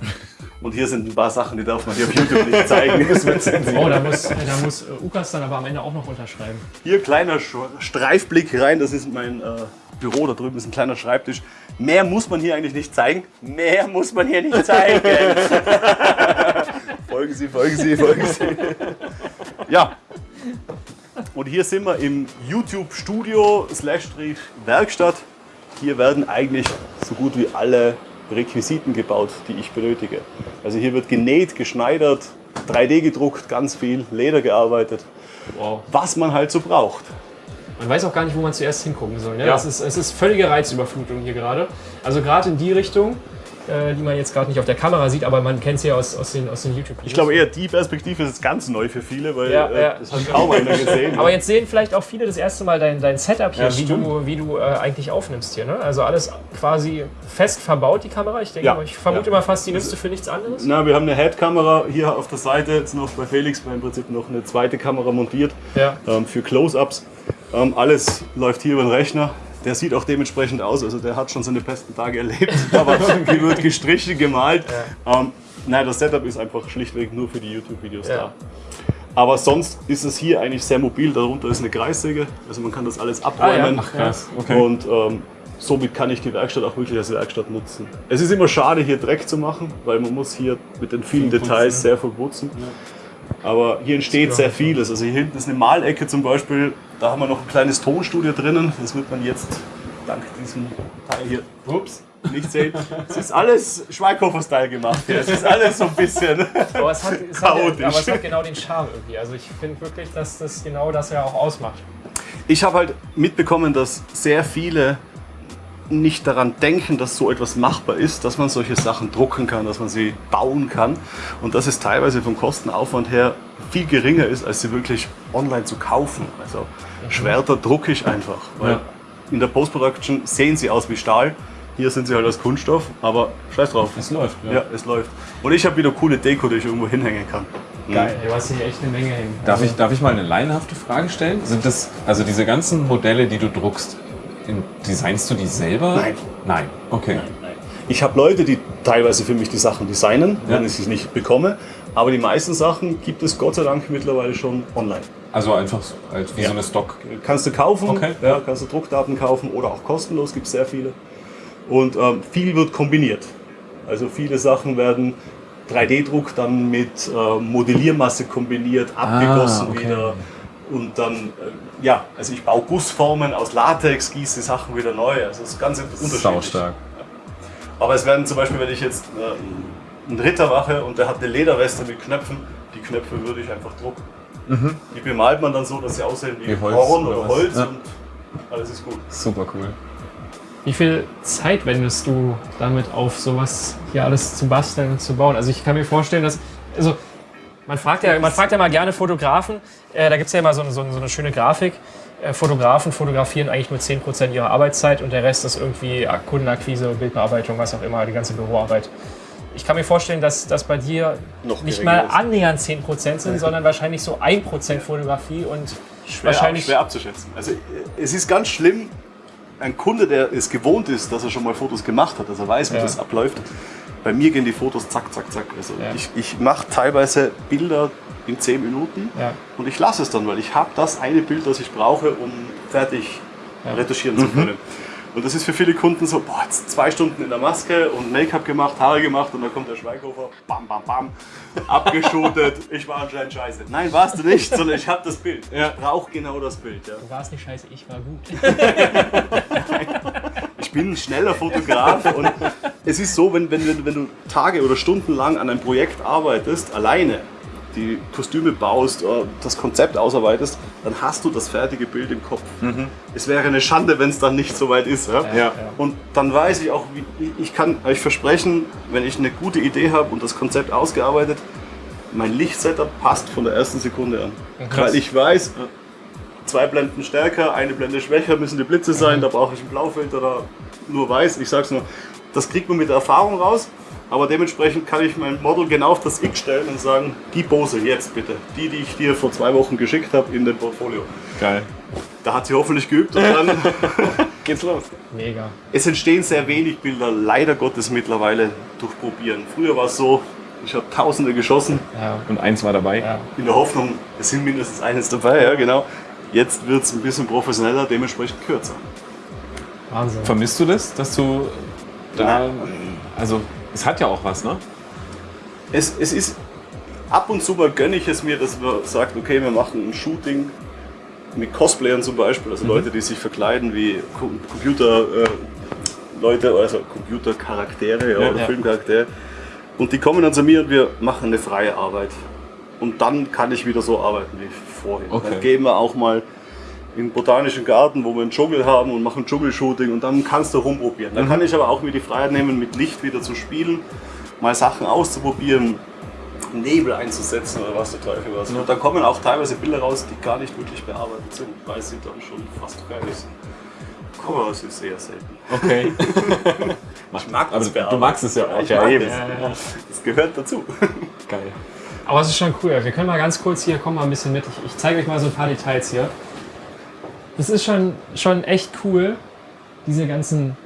Und hier sind ein paar Sachen, die darf man hier auf YouTube nicht zeigen. [laughs] oh, da muss, da muss äh, Ukas dann aber am Ende auch noch unterschreiben. Hier kleiner Streifblick rein, das ist mein äh, Büro, da drüben ist ein kleiner Schreibtisch. Mehr muss man hier eigentlich nicht zeigen. Mehr muss man hier nicht zeigen. [laughs] folgen Sie, folgen Sie, folgen Sie. [laughs] Ja. Und hier sind wir im YouTube-Studio slash Werkstatt. Hier werden eigentlich so gut wie alle Requisiten gebaut, die ich benötige. Also hier wird genäht, geschneidert, 3D gedruckt, ganz viel, Leder gearbeitet. Wow. Was man halt so braucht. Man weiß auch gar nicht, wo man zuerst hingucken soll. Ne? Ja. Es, ist, es ist völlige Reizüberflutung hier gerade. Also gerade in die Richtung äh, die man jetzt gerade nicht auf der Kamera sieht, aber man kennt sie ja aus, aus den, aus den YouTube-Videos. Ich glaube eher, die Perspektive ist ganz neu für viele, weil ja, äh, das hat kaum einer gesehen. aber jetzt sehen vielleicht auch viele das erste Mal dein, dein Setup hier, ja, wie du, wie du äh, eigentlich aufnimmst hier. Ne? Also alles quasi fest verbaut, die Kamera. Ich denke, ja, ich vermute immer fast, die nimmst du für nichts anderes. Na, wir haben eine Head-Kamera hier auf der Seite, jetzt noch bei Felix, im Prinzip noch eine zweite Kamera montiert ähm, für Close-Ups. Ähm, alles läuft hier über den Rechner. Der sieht auch dementsprechend aus, also der hat schon seine besten Tage erlebt, [laughs] aber wird gestrichen, gemalt. Ja. Ähm, nein, das Setup ist einfach schlichtweg nur für die YouTube-Videos ja. da. Aber sonst ist es hier eigentlich sehr mobil. Darunter ist eine Kreissäge, also man kann das alles abräumen. Ah, ja. Ach, okay. Und ähm, somit kann ich die Werkstatt auch wirklich als Werkstatt nutzen. Es ist immer schade, hier Dreck zu machen, weil man muss hier mit den vielen Details sehr verputzen. Aber hier entsteht sehr vieles. Also hier hinten ist eine Malecke zum Beispiel. Da haben wir noch ein kleines Tonstudio drinnen. Das wird man jetzt dank diesem Teil hier ups, nicht sehen. Es ist alles Schweighofer-Style gemacht hier. Es ist alles so ein bisschen Aber es, hat, es hat, chaotisch. aber es hat genau den Charme irgendwie. Also ich finde wirklich, dass das genau das ja auch ausmacht. Ich habe halt mitbekommen, dass sehr viele nicht daran denken, dass so etwas machbar ist, dass man solche Sachen drucken kann, dass man sie bauen kann und dass es teilweise vom Kostenaufwand her viel geringer ist, als sie wirklich online zu kaufen. Also Schwerter drucke ich einfach, weil Ja. in der Post-Production sehen sie aus wie Stahl. Hier sind sie halt aus Kunststoff, aber scheiß drauf. Es läuft, ja. Ja, es läuft. Und ich habe wieder coole Deko, die ich irgendwo hinhängen kann. Geil. Du hast hier echt eine Menge hängen. Darf ich, darf ich mal eine laienhafte Frage stellen? Sind das, also diese ganzen Modelle, die du druckst, designst du die selber? Nein. Nein, okay. Ich habe Leute, die teilweise für mich die Sachen designen, Ja. wenn ich sie nicht bekomme. Aber die meisten Sachen gibt es Gott sei Dank mittlerweile schon online. Also einfach so, als wie Ja. so eine Stock. Kannst du kaufen, Okay. ja, kannst du Druckdaten kaufen oder auch kostenlos, gibt es sehr viele. Und ähm, viel wird kombiniert. Also viele Sachen werden 3D-Druck dann mit äh, Modelliermasse kombiniert, abgegossen Ah, okay. wieder. Und dann, äh, ja, also ich baue Gussformen aus Latex, gieße Sachen wieder neu. Also es ist ganz unterschiedlich. Saustark. Aber es werden zum Beispiel, wenn ich jetzt äh, einen Ritter mache und der hat eine Lederweste mit Knöpfen, die Knöpfe würde ich einfach drucken. Die bemalt man dann so, dass sie aussehen wie, Wie Holz Horn oder oder? Holz Ja. und alles ist gut. Super cool. Wie viel Zeit wendest du damit auf, sowas hier alles zu basteln und zu bauen? Also ich kann mir vorstellen, dass. Also man fragt ja, man fragt ja mal gerne Fotografen, äh, da gibt es ja immer so, eine- so, so eine schöne Grafik. Äh, Fotografen fotografieren eigentlich nur 10% ihrer Arbeitszeit und der Rest ist irgendwie Kundenakquise, Bildbearbeitung, was auch immer, die ganze Büroarbeit. Ich kann mir vorstellen, dass das bei dir Noch nicht mal ist. annähernd 10% sind, sondern wahrscheinlich so 1% Fotografie und Schwer, wahrscheinlich. schwer abzuschätzen. Also äh, es ist ganz schlimm, ein Kunde, der es gewohnt ist, dass er schon mal Fotos gemacht hat, dass er weiß, wie Ja. das abläuft. Bei mir gehen die Fotos zack, zack, zack. Also Ja. ich, ich mache teilweise Bilder in 10 Minuten Ja. und ich lasse es dann, weil ich habe das eine Bild, das ich brauche, um fertig retuschieren zu können. Und das ist für viele Kunden so, boah, jetzt zwei Stunden in der Maske und Make-up gemacht, Haare gemacht und dann kommt der Schweighofer, bam, bam, bam, [laughs] abgeschootet. ich war anscheinend scheiße. Nein, warst du nicht, sondern ich habe das Bild. Ich brauche genau das Bild. Ja. Du warst nicht scheiße, ich war gut. [laughs] [laughs] Ich bin ein schneller Fotograf und es ist so, wenn, wenn, wenn, wenn du Tage oder Stunden lang an einem Projekt arbeitest, alleine, die Kostüme baust, äh, das Konzept ausarbeitest, dann hast du das fertige Bild im Kopf. Es wäre eine Schande, wenn es dann nicht so weit ist. Ja? Ja. Und dann weiß ich auch, ich kann euch versprechen, wenn ich eine gute Idee habe und das Konzept ausgearbeitet, mein Lichtsetup passt von der ersten Sekunde an. Krass. Weil ich weiß, äh, zwei Blenden stärker, eine Blende schwächer müssen die Blitze sein, da brauche ich einen Blaufilter, da nur weiß. Ich sag's nur, das kriegt man mit der Erfahrung raus. Aber dementsprechend kann ich mein Model genau auf das X stellen und sagen, die Pose jetzt bitte. Die, die ich dir vor zwei Wochen geschickt habe in dem Portfolio. Geil. Da hat sie hoffentlich geübt und dann [laughs] Geht's los. Mega. es entstehen sehr wenig Bilder, leider Gottes mittlerweile durch Probieren. Früher war es so, ich habe Tausende geschossen, Ja. Und eins war dabei. Ja. in der Hoffnung, es sind mindestens eines dabei, ja genau. Jetzt wird es ein bisschen professioneller, dementsprechend kürzer. Wahnsinn. Vermisst du das, dass du da, also es hat ja auch was, ne? Es, es ist, ab und zu mal gönne ich es mir, dass man sagt, okay, wir machen ein Shooting mit Cosplayern zum Beispiel, also Leute, die sich verkleiden wie Co- Computer, äh, Leute, also Computercharaktere ja, Ja, oder ja. Filmcharaktere. Und die kommen dann zu mir und wir machen eine freie Arbeit. Und dann kann ich wieder so arbeiten wie vorher. Okay. Dann gehen wir auch mal in den botanischen Garten, wo wir einen Dschungel haben und machen Dschungelshooting und dann kannst du rumprobieren. Dann kann ich aber auch mir die Freiheit nehmen, mit Licht wieder zu spielen, mal Sachen auszuprobieren, Nebel einzusetzen oder was der Teufel was. Und da kommen auch teilweise Bilder raus, die gar nicht wirklich bearbeitet sind, weil sie dann schon fast fertig sind. Es ist eher selten. Okay. [laughs] Ich mag Aber du magst es ja auch. Ich Ja, mag eben. es. Das gehört dazu. Geil. Aber es ist schon cool. Wir können mal ganz kurz hier, komm mal ein bisschen mit. Ich, ich zeige euch mal so ein paar Details hier. Das ist schon, schon echt cool, diese ganzen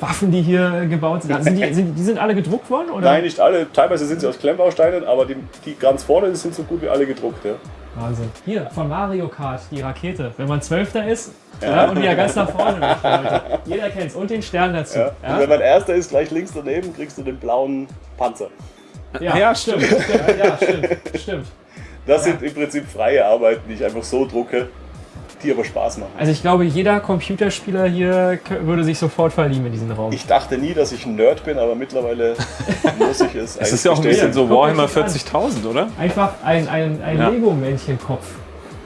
Waffen, die hier gebaut sind. Sind die, sind, die sind alle gedruckt worden? Oder? Nein, nicht alle. Teilweise sind sie aus Klemmbausteinen, aber die, die ganz vorne sind so gut wie alle gedruckt. Ja. Wahnsinn. Hier, von Mario Kart, die Rakete. Wenn man Zwölfter ist ja. und die ja ganz nach vorne möchte, Leute. Jeder kennt's. Und den Stern dazu. Ja. Und wenn man erster ist, gleich links daneben, kriegst du den blauen Panzer. Ja, Ja, stimmt. stimmt. Ja, stimmt. Stimmt. Das sind im Prinzip freie Arbeiten, die ich einfach so drucke, die aber Spaß machen. Also ich glaube, jeder Computerspieler hier würde sich sofort verlieben in diesen Raum. Ich dachte nie, dass ich ein Nerd bin, aber mittlerweile [laughs] muss ich es. Es ist ja auch ein bisschen so Warhammer euch das an. 40.000, oder? Einfach ein, ein, ein Ja. Lego-Männchenkopf.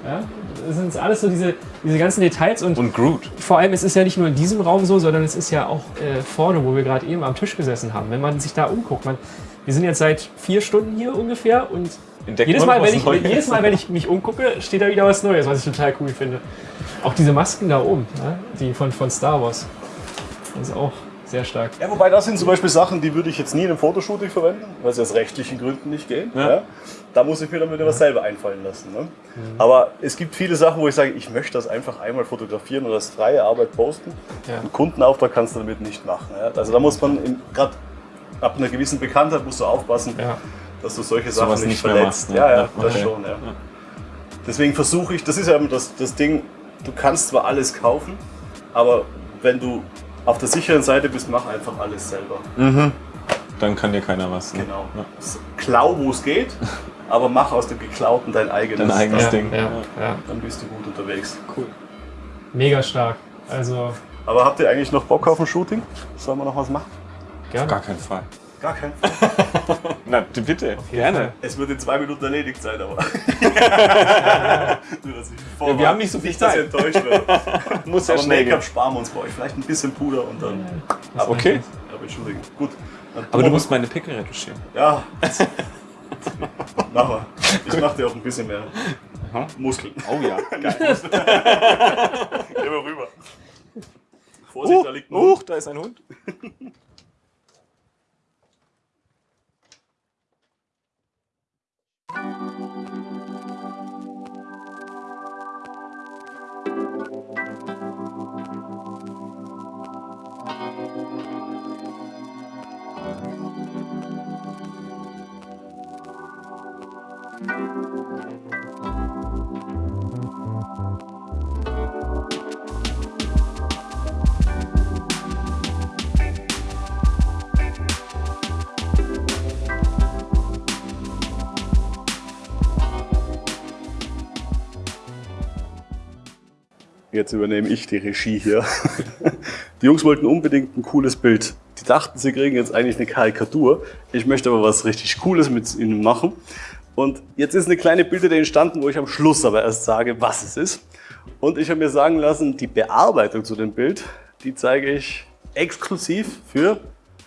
Ja? Das sind alles so diese, diese ganzen Details und, Und Groot. vor allem, es ist ja nicht nur in diesem Raum so, sondern es ist ja auch äh, vorne, wo wir gerade eben am Tisch gesessen haben. Wenn man sich da umguckt, man, wir sind jetzt seit vier Stunden hier ungefähr und Entdeckt jedes Mal, wenn ich, Neues. jedes Mal, wenn ich mich umgucke, steht da wieder was Neues, was ich total cool finde. Auch diese Masken da oben, ja? die von, von Star Wars. Das ist auch sehr stark. Ja, wobei das sind zum Beispiel Sachen, die würde ich jetzt nie in einem Fotoshooting verwenden, weil sie aus rechtlichen Gründen nicht gehen. Ja. Da muss ich mir dann wieder was selber einfallen lassen. Ne? Aber es gibt viele Sachen, wo ich sage, ich möchte das einfach einmal fotografieren und als freie Arbeit posten. Ja. Einen Kundenauftrag kannst du damit nicht machen. Ja? Also da muss man gerade ab einer gewissen Bekanntheit musst du aufpassen, Ja. Dass du solche Sachen nicht, nicht verletzt. machst, ne? Ja, ja, das okay. schon. Ja. Deswegen versuche ich, das ist ja immer das, das Ding, du kannst zwar alles kaufen, aber wenn du auf der sicheren Seite bist, mach einfach alles selber. Dann kann dir keiner was. Ne? Genau. Ja. Klau, wo es geht, [laughs] aber mach aus dem Geklauten dein eigenes. Dein eigenes Ja, Ding. ja, ja. Dann bist du gut unterwegs. Cool. Mega stark. Also Aber habt ihr eigentlich noch Bock auf ein Shooting? Sollen wir noch was machen? gerne. Gar keinen Fall. Gar kein. [laughs] Na, bitte. Gerne. Es wird in zwei Minuten erledigt sein, aber. [laughs] Nur, dass ich Ja, wir haben nicht so viel nicht, dass ihr enttäuscht wird. [laughs] Muss ja aber schnell. Make-up sparen wir uns bei euch. Vielleicht ein bisschen Puder und dann. Aber, Okay. aber entschuldigen. Gut. Dann Aber du musst meine Pickel retuschieren. Ja. Mach mal. Ich mach dir auch ein bisschen mehr Muskeln. Oh ja. Geh mal rüber. Vorsicht, da liegt ein Hund. Huch, da ist ein Hund. Música Jetzt übernehme ich die Regie hier. Die Jungs wollten unbedingt ein cooles Bild. Die dachten, sie kriegen jetzt eigentlich eine Karikatur. Ich möchte aber was richtig Cooles mit ihnen machen. Und jetzt ist eine kleine Bildidee entstanden, wo ich am Schluss aber erst sage, was es ist. Und ich habe mir sagen lassen, die Bearbeitung zu dem Bild, die zeige ich exklusiv für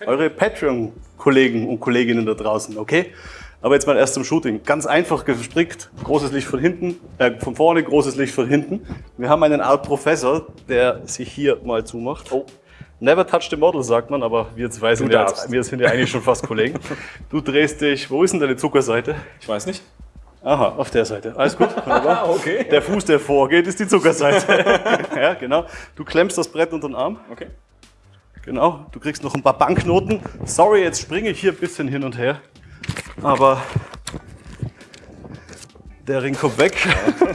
eure Patreon-Kollegen und Kolleginnen da draußen, okay? Aber jetzt mal erst zum Shooting. Ganz einfach gestrickt, großes Licht von hinten, äh, von vorne, großes Licht von hinten. Wir haben einen Art Professor, der sich hier mal zumacht. Oh. Never touch the model, sagt man, aber wir zwei sind, ja, wir sind ja eigentlich schon fast Kollegen. Du drehst dich, wo ist denn deine Zuckerseite? Ich weiß nicht. Aha, auf der Seite. Alles gut? Wunderbar. [laughs] okay. Der Fuß, der vorgeht, ist die Zuckerseite. [laughs] ja, genau. Du klemmst das Brett unter den Arm. Okay. Genau. Du kriegst noch ein paar Banknoten. Sorry, jetzt springe ich hier ein bisschen hin und her. Aber der Ring kommt weg.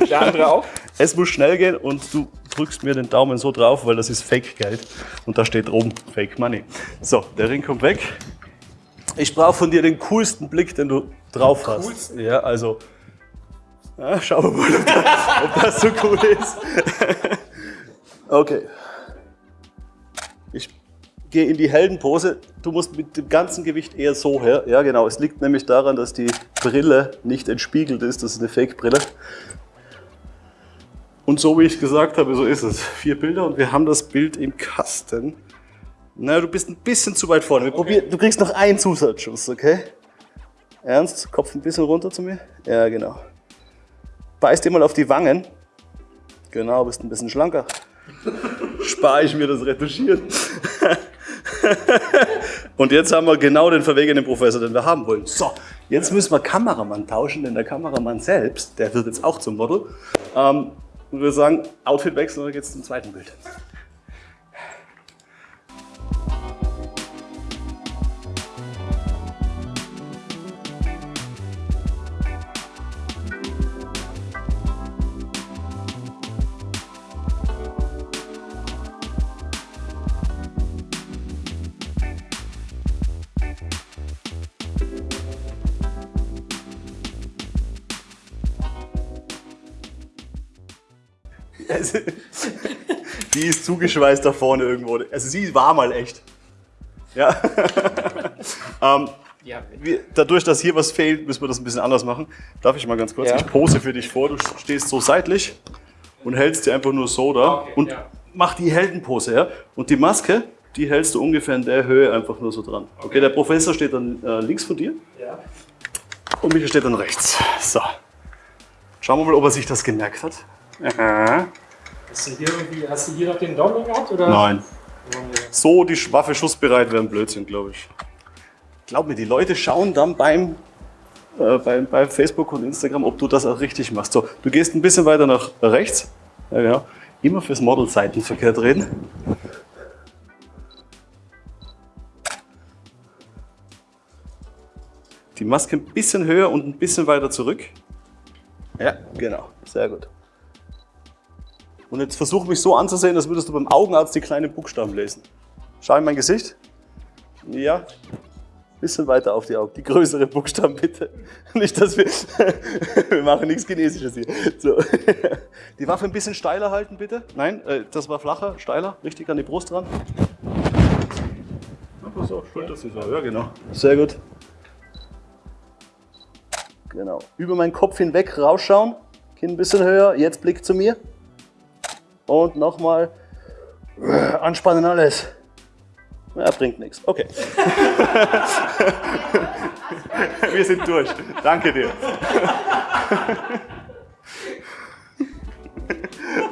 Der andere auch? [laughs] Es muss schnell gehen und du drückst mir den Daumen so drauf, weil das ist Fake-Geld. Und da steht oben Fake Money. So, der Ring kommt weg. Ich brauche von dir den coolsten Blick, den du drauf hast. Coolsten? Ja, also. Ja, schauen wir mal, ob das, ob das so cool ist. [laughs] okay. Ich gehe in die Heldenpose. Du musst mit dem ganzen Gewicht eher so her. Ja, genau. Es liegt nämlich daran, dass die Brille nicht entspiegelt ist. Das ist eine Fake-Brille. Und so wie ich gesagt habe, so ist es. Vier Bilder und wir haben das Bild im Kasten. Na, du bist ein bisschen zu weit vorne. Probieren, du kriegst noch einen Zusatzschuss, okay? Ernst? Kopf ein bisschen runter zu mir? Ja, genau. Beiß dir mal auf die Wangen. Genau, bist ein bisschen schlanker. [laughs] Spare ich mir das Retuschieren. [laughs] [laughs] Und jetzt haben wir genau den verwegenen Professor, den wir haben wollen. So, jetzt müssen wir Kameramann tauschen, denn der Kameramann selbst, der wird jetzt auch zum Model. Ähm, und wir sagen, Outfit wechseln und dann geht's zum zweiten Bild. Also, die ist zugeschweißt da vorne irgendwo. Also sie war mal echt. Ja. [laughs] ähm, Ja. wir, dadurch, dass hier was fehlt, müssen wir das ein bisschen anders machen. Darf ich mal ganz kurz? Ja. Ich pose für dich vor. Du stehst so seitlich und hältst dir einfach nur so da Okay, und ja. mach die Heldenpose. Ja? Und die Maske, die hältst du ungefähr in der Höhe einfach nur so dran. Okay, der Professor steht dann äh, links von dir Ja. und Michael steht dann rechts. So. Schauen wir mal, ob er sich das gemerkt hat. Aha. [laughs] Hast du hier, irgendwie, hast du hier noch den Daumen gehabt? Oder? Nein. So die Waffe schussbereit wäre ein Blödsinn, glaube ich. Glaub mir, die Leute schauen dann beim, äh, beim, bei Facebook und Instagram, ob du das auch richtig machst. So, du gehst ein bisschen weiter nach rechts. Ja, genau. Immer fürs Model seitenverkehrt reden. Die Maske ein bisschen höher und ein bisschen weiter zurück. Ja, genau. Sehr gut. Und jetzt versuch mich so anzusehen, als würdest du beim Augenarzt die kleinen Buchstaben lesen. Schau in mein Gesicht. Ja. Bisschen weiter auf die Augen. Die größeren Buchstaben bitte. [laughs] Nicht, dass wir. [laughs] wir machen nichts Chinesisches hier. So. [laughs] Die Waffe ein bisschen steiler halten, bitte. Nein, äh, das war flacher, steiler. Richtig an die Brust ran. Einfach so, Schulter so. Ja, genau. Sehr gut. Genau. Über meinen Kopf hinweg rausschauen. Kinn ein bisschen höher. Jetzt Blick zu mir. Und nochmal anspannen alles. Ja, bringt nichts. Okay. [laughs] Wir sind durch. Danke dir. [laughs]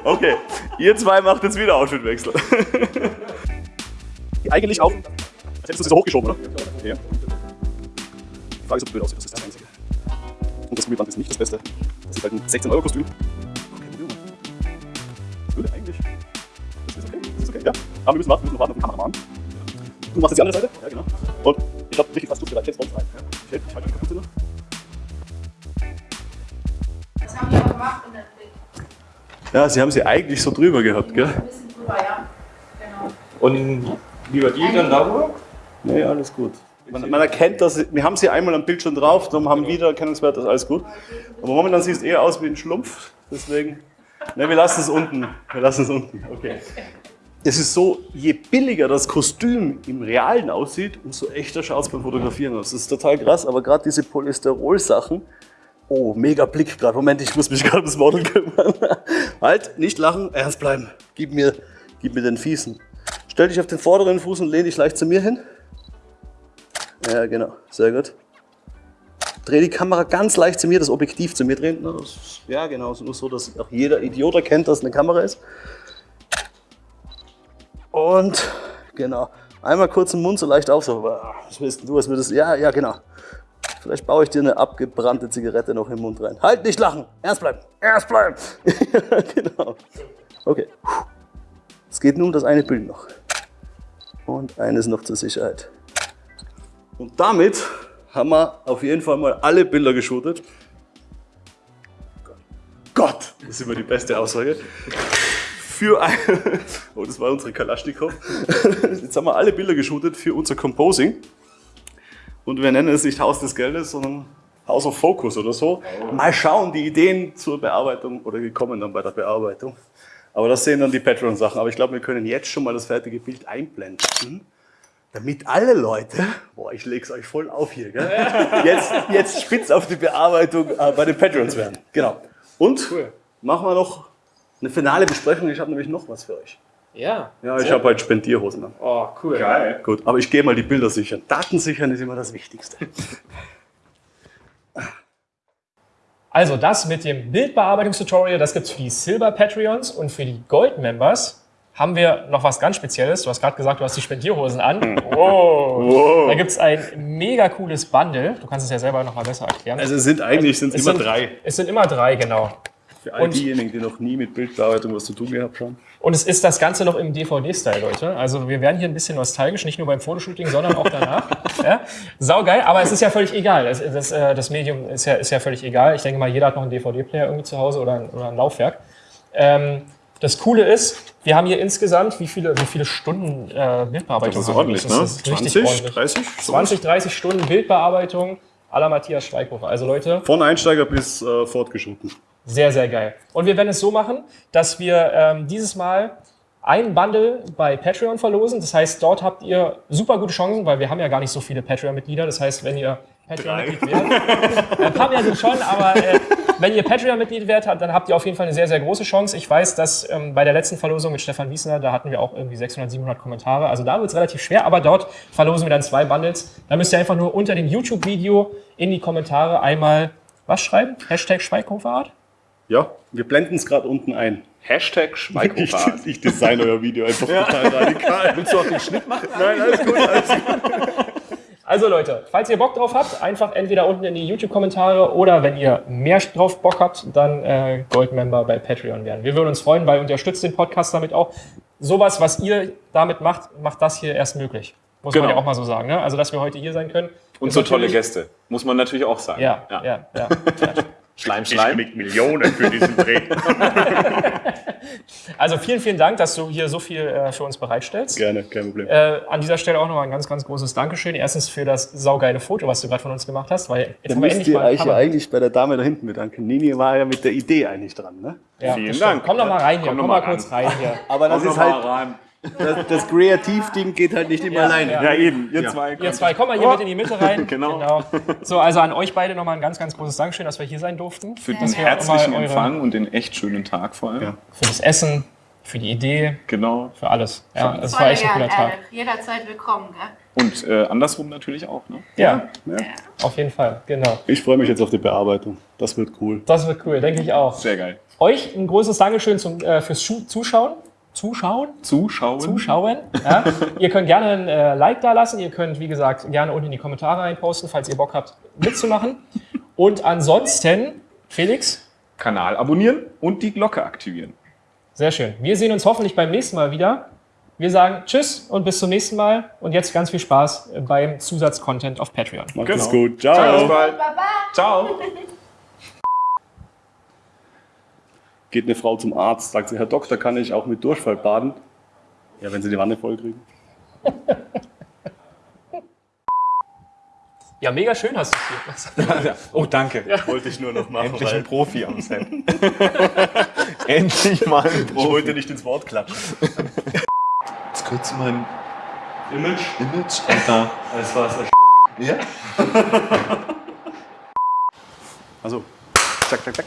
Okay, ihr zwei macht jetzt wieder Outfitwechsel. [laughs] Eigentlich auch. Als hättest du sie so hochgeschoben, oder? Ja. Die Frage ist, ob es blöd aussieht. Das ist das Einzige. Und das Gummiband ist nicht das Beste. Das ist halt ein 16-Euro-Kostüm. Aber wir müssen warten, wir müssen noch warten auf den Kameramann. Du machst jetzt die andere Seite? Ja, genau. Und ich glaube, richtig fast schussbereit. Jetzt Bombs rein. Ja. Ich halte ich halte die Kapuze noch. Das haben die auch gemacht in der. Ja, sie haben sie eigentlich so drüber gehabt, gell? Ein bisschen drüber, ja. Genau. Und wie bei dir dann darüber? Nee, alles gut. Man, man erkennt das, wir haben sie einmal am Bildschirm drauf, darum haben Wiedererkennungswert, das ist alles gut. Aber momentan sieht es eher aus wie ein Schlumpf, deswegen. Ne, wir lassen es unten. Wir lassen es unten. Okay. Es ist so, je billiger das Kostüm im Realen aussieht, umso echter schaut es beim Fotografieren aus. Das ist total krass, aber gerade diese Polysterol-Sachen, oh, mega Blick gerade. Moment, ich muss mich [laughs] gerade ums Model kümmern. halt, nicht lachen, ernst bleiben. Gib mir, gib mir den Fiesen. Stell dich auf den vorderen Fuß und lehn dich leicht zu mir hin. Ja, genau. Sehr gut. Dreh die Kamera ganz leicht zu mir, das Objektiv zu mir drehen. Ja, genau. Nur so, dass auch jeder Idiot erkennt, dass es eine Kamera ist. Und genau. Einmal kurz den Mund so leicht auf. So, ah, was willst du? Was würdest Ja, ja, genau. Vielleicht baue ich dir eine abgebrannte Zigarette noch im Mund rein. Halt, nicht lachen! Ernst bleiben! Ernst bleiben! ja, [laughs] genau. Okay. Es geht nun um das eine Bild noch. Und eines noch zur Sicherheit. Und damit haben wir auf jeden Fall mal alle Bilder geshootet. Gott, das ist immer die beste Aussage. Für ein [laughs] oh, das war unsere Kalaschnikow. Jetzt haben wir alle Bilder geshootet für unser Composing. Und wir nennen es nicht Haus des Geldes, sondern House of Focus oder so. Mal schauen, die Ideen zur Bearbeitung oder die kommen dann bei der Bearbeitung. Aber das sehen dann die Patreon-Sachen. Aber ich glaube, wir können jetzt schon mal das fertige Bild einblenden. Damit alle Leute, boah, ich leg's euch voll auf hier, gell? [laughs] Jetzt, jetzt spitz auf die Bearbeitung äh, bei den Patrons werden. Genau. Und machen wir noch eine finale Besprechung. Ich habe nämlich noch was für euch. Ja. Ja, ich habe heute Spendierhosen an. Oh, cool. Geil. Gut, aber ich gehe mal die Bilder sichern. Daten sichern ist immer das Wichtigste. Also das mit dem Bildbearbeitungstutorial, das gibt's für die Silber Patreons und für die Gold Members haben wir noch was ganz Spezielles. Du hast gerade gesagt, du hast die Spendierhosen an. Wow. Da gibt's ein mega cooles Bundle. Du kannst es ja selber noch mal besser erklären. Also es sind eigentlich sind's Es immer sind, drei. Es sind immer drei, genau. Für all Und- diejenigen, die noch nie mit Bildbearbeitung was zu tun gehabt haben. Und es ist das Ganze noch im DVD-Style, Leute. Also wir werden hier ein bisschen nostalgisch, nicht nur beim Fotoshooting, sondern auch danach. [laughs] ja? Saugeil, aber es ist ja völlig egal. Das, das, äh, das Medium ist ja, ist ja völlig egal. Ich denke mal, jeder hat noch einen DVD-Player irgendwie zu Hause oder ein, oder ein Laufwerk. Ähm, das Coole ist, wir haben hier insgesamt, wie viele, wie viele Stunden äh, Bildbearbeitung Das ist ordentlich, Das ne? ist richtig 20, ordentlich. 30? 20, 30 Stunden Bildbearbeitung à la Matthias Schweighofer. Also Leute, Von Einsteiger bis äh, fortgeschritten. Sehr, sehr geil. Und wir werden es so machen, dass wir ähm, dieses Mal ein Bundle bei Patreon verlosen. Das heißt, dort habt ihr super gute Chancen, weil wir haben ja gar nicht so viele Patreon-Mitglieder. Das heißt, wenn ihr Patreon-Mitglied werdet, ein paar mehr sind schon, aber äh, wenn ihr Patreon-Mitglied werdet, dann habt ihr auf jeden Fall eine sehr, sehr große Chance. Ich weiß, dass ähm, bei der letzten Verlosung mit Stefan Wiesner, da hatten wir auch irgendwie 600, 700 Kommentare. Also da wird es relativ schwer, aber dort verlosen wir dann zwei Bundles. Da müsst ihr einfach nur unter dem YouTube-Video in die Kommentare einmal was schreiben? Hashtag Schweighoferart? Ja, wir blenden es gerade unten ein. Hashtag Ich, Schweighofer. ich design euer Video einfach total radikal. Willst du auch den Schnitt machen? Nein, alles gut, alles gut. Also Leute, falls ihr Bock drauf habt, einfach entweder unten in die YouTube-Kommentare oder wenn ihr mehr drauf Bock habt, dann äh, Gold-Member bei Patreon werden. Wir würden uns freuen, weil ihr unterstützt den Podcast damit auch. Sowas, was ihr damit macht, macht das hier erst möglich. Muss man Genau. ja auch mal so sagen. Ne? Also, dass wir heute hier sein können. Und so tolle Gäste. Muss man natürlich auch sagen. Ja, ja, ja. ja. Schleim, Ich Schleim. krieg Millionen für diesen Dreh. [laughs] Also vielen, vielen Dank, dass du hier so viel äh, für uns bereitstellst. Gerne, kein Problem. Äh, an dieser Stelle auch nochmal ein ganz, ganz großes Dankeschön. Erstens für das saugeile Foto, was du gerade von uns gemacht hast, weil jetzt Dann müsst ihr euch ja eigentlich bei der Dame da hinten bedanken. Nini war ja mit der Idee eigentlich dran, ne? Ja, Vielen das. Dank. Komm doch mal rein hier, Komm komm, mal mal kurz rein hier. Aber das Komm ist halt, rein. Das, das Kreativteam geht halt nicht immer Ja, alleine. ja. Ja, eben. Ihr Ja. zwei. Ihr zwei, komm mal hier mit in die Mitte rein. [laughs] Genau. So, also an euch beide nochmal ein ganz, ganz großes Dankeschön, dass wir hier sein durften. Für den herzlichen Empfang und den echt schönen Tag vor allem. Ja. Für das Essen, für die Idee, Genau. für alles. Ja, das war Voll echt ein cooler Tag. Jederzeit willkommen, gell? Und äh, andersrum natürlich auch. Ne? Ja, Ja. auf jeden Fall, genau. Ich freue mich jetzt auf die Bearbeitung. Das wird cool. Das wird cool, denke ich auch. Sehr geil. Euch ein großes Dankeschön zum, äh, fürs Zuschauen. Zuschauen? Zuschauen. Zuschauen. Ja. [laughs] ihr könnt gerne ein äh, Like da lassen. Ihr könnt, wie gesagt, gerne unten in die Kommentare reinposten, falls ihr Bock habt, mitzumachen. Und ansonsten, Felix, Kanal abonnieren und die Glocke aktivieren. sehr schön. Wir sehen uns hoffentlich beim nächsten Mal wieder. Wir sagen Tschüss und bis zum nächsten Mal. Und jetzt ganz viel Spaß beim Zusatzcontent auf Patreon. Macht Genau. gut. Ciao. bald. Baba! Ciao. [laughs] Geht eine Frau zum Arzt, sagt sie, Herr Doktor, kann ich auch mit Durchfall baden? Ja, wenn sie die Wanne voll kriegen. [laughs] Ja, mega schön hast du es hier. [laughs] Oh, danke. Wollte ich nur noch machen, Endlich weil ein Profi am Set. [laughs] Endlich mal ein ich wollte nicht ins Wort klatschen. Jetzt kürzt mein Image? Image, Alter. Das war's. Ja? Also, zack, zack, zack.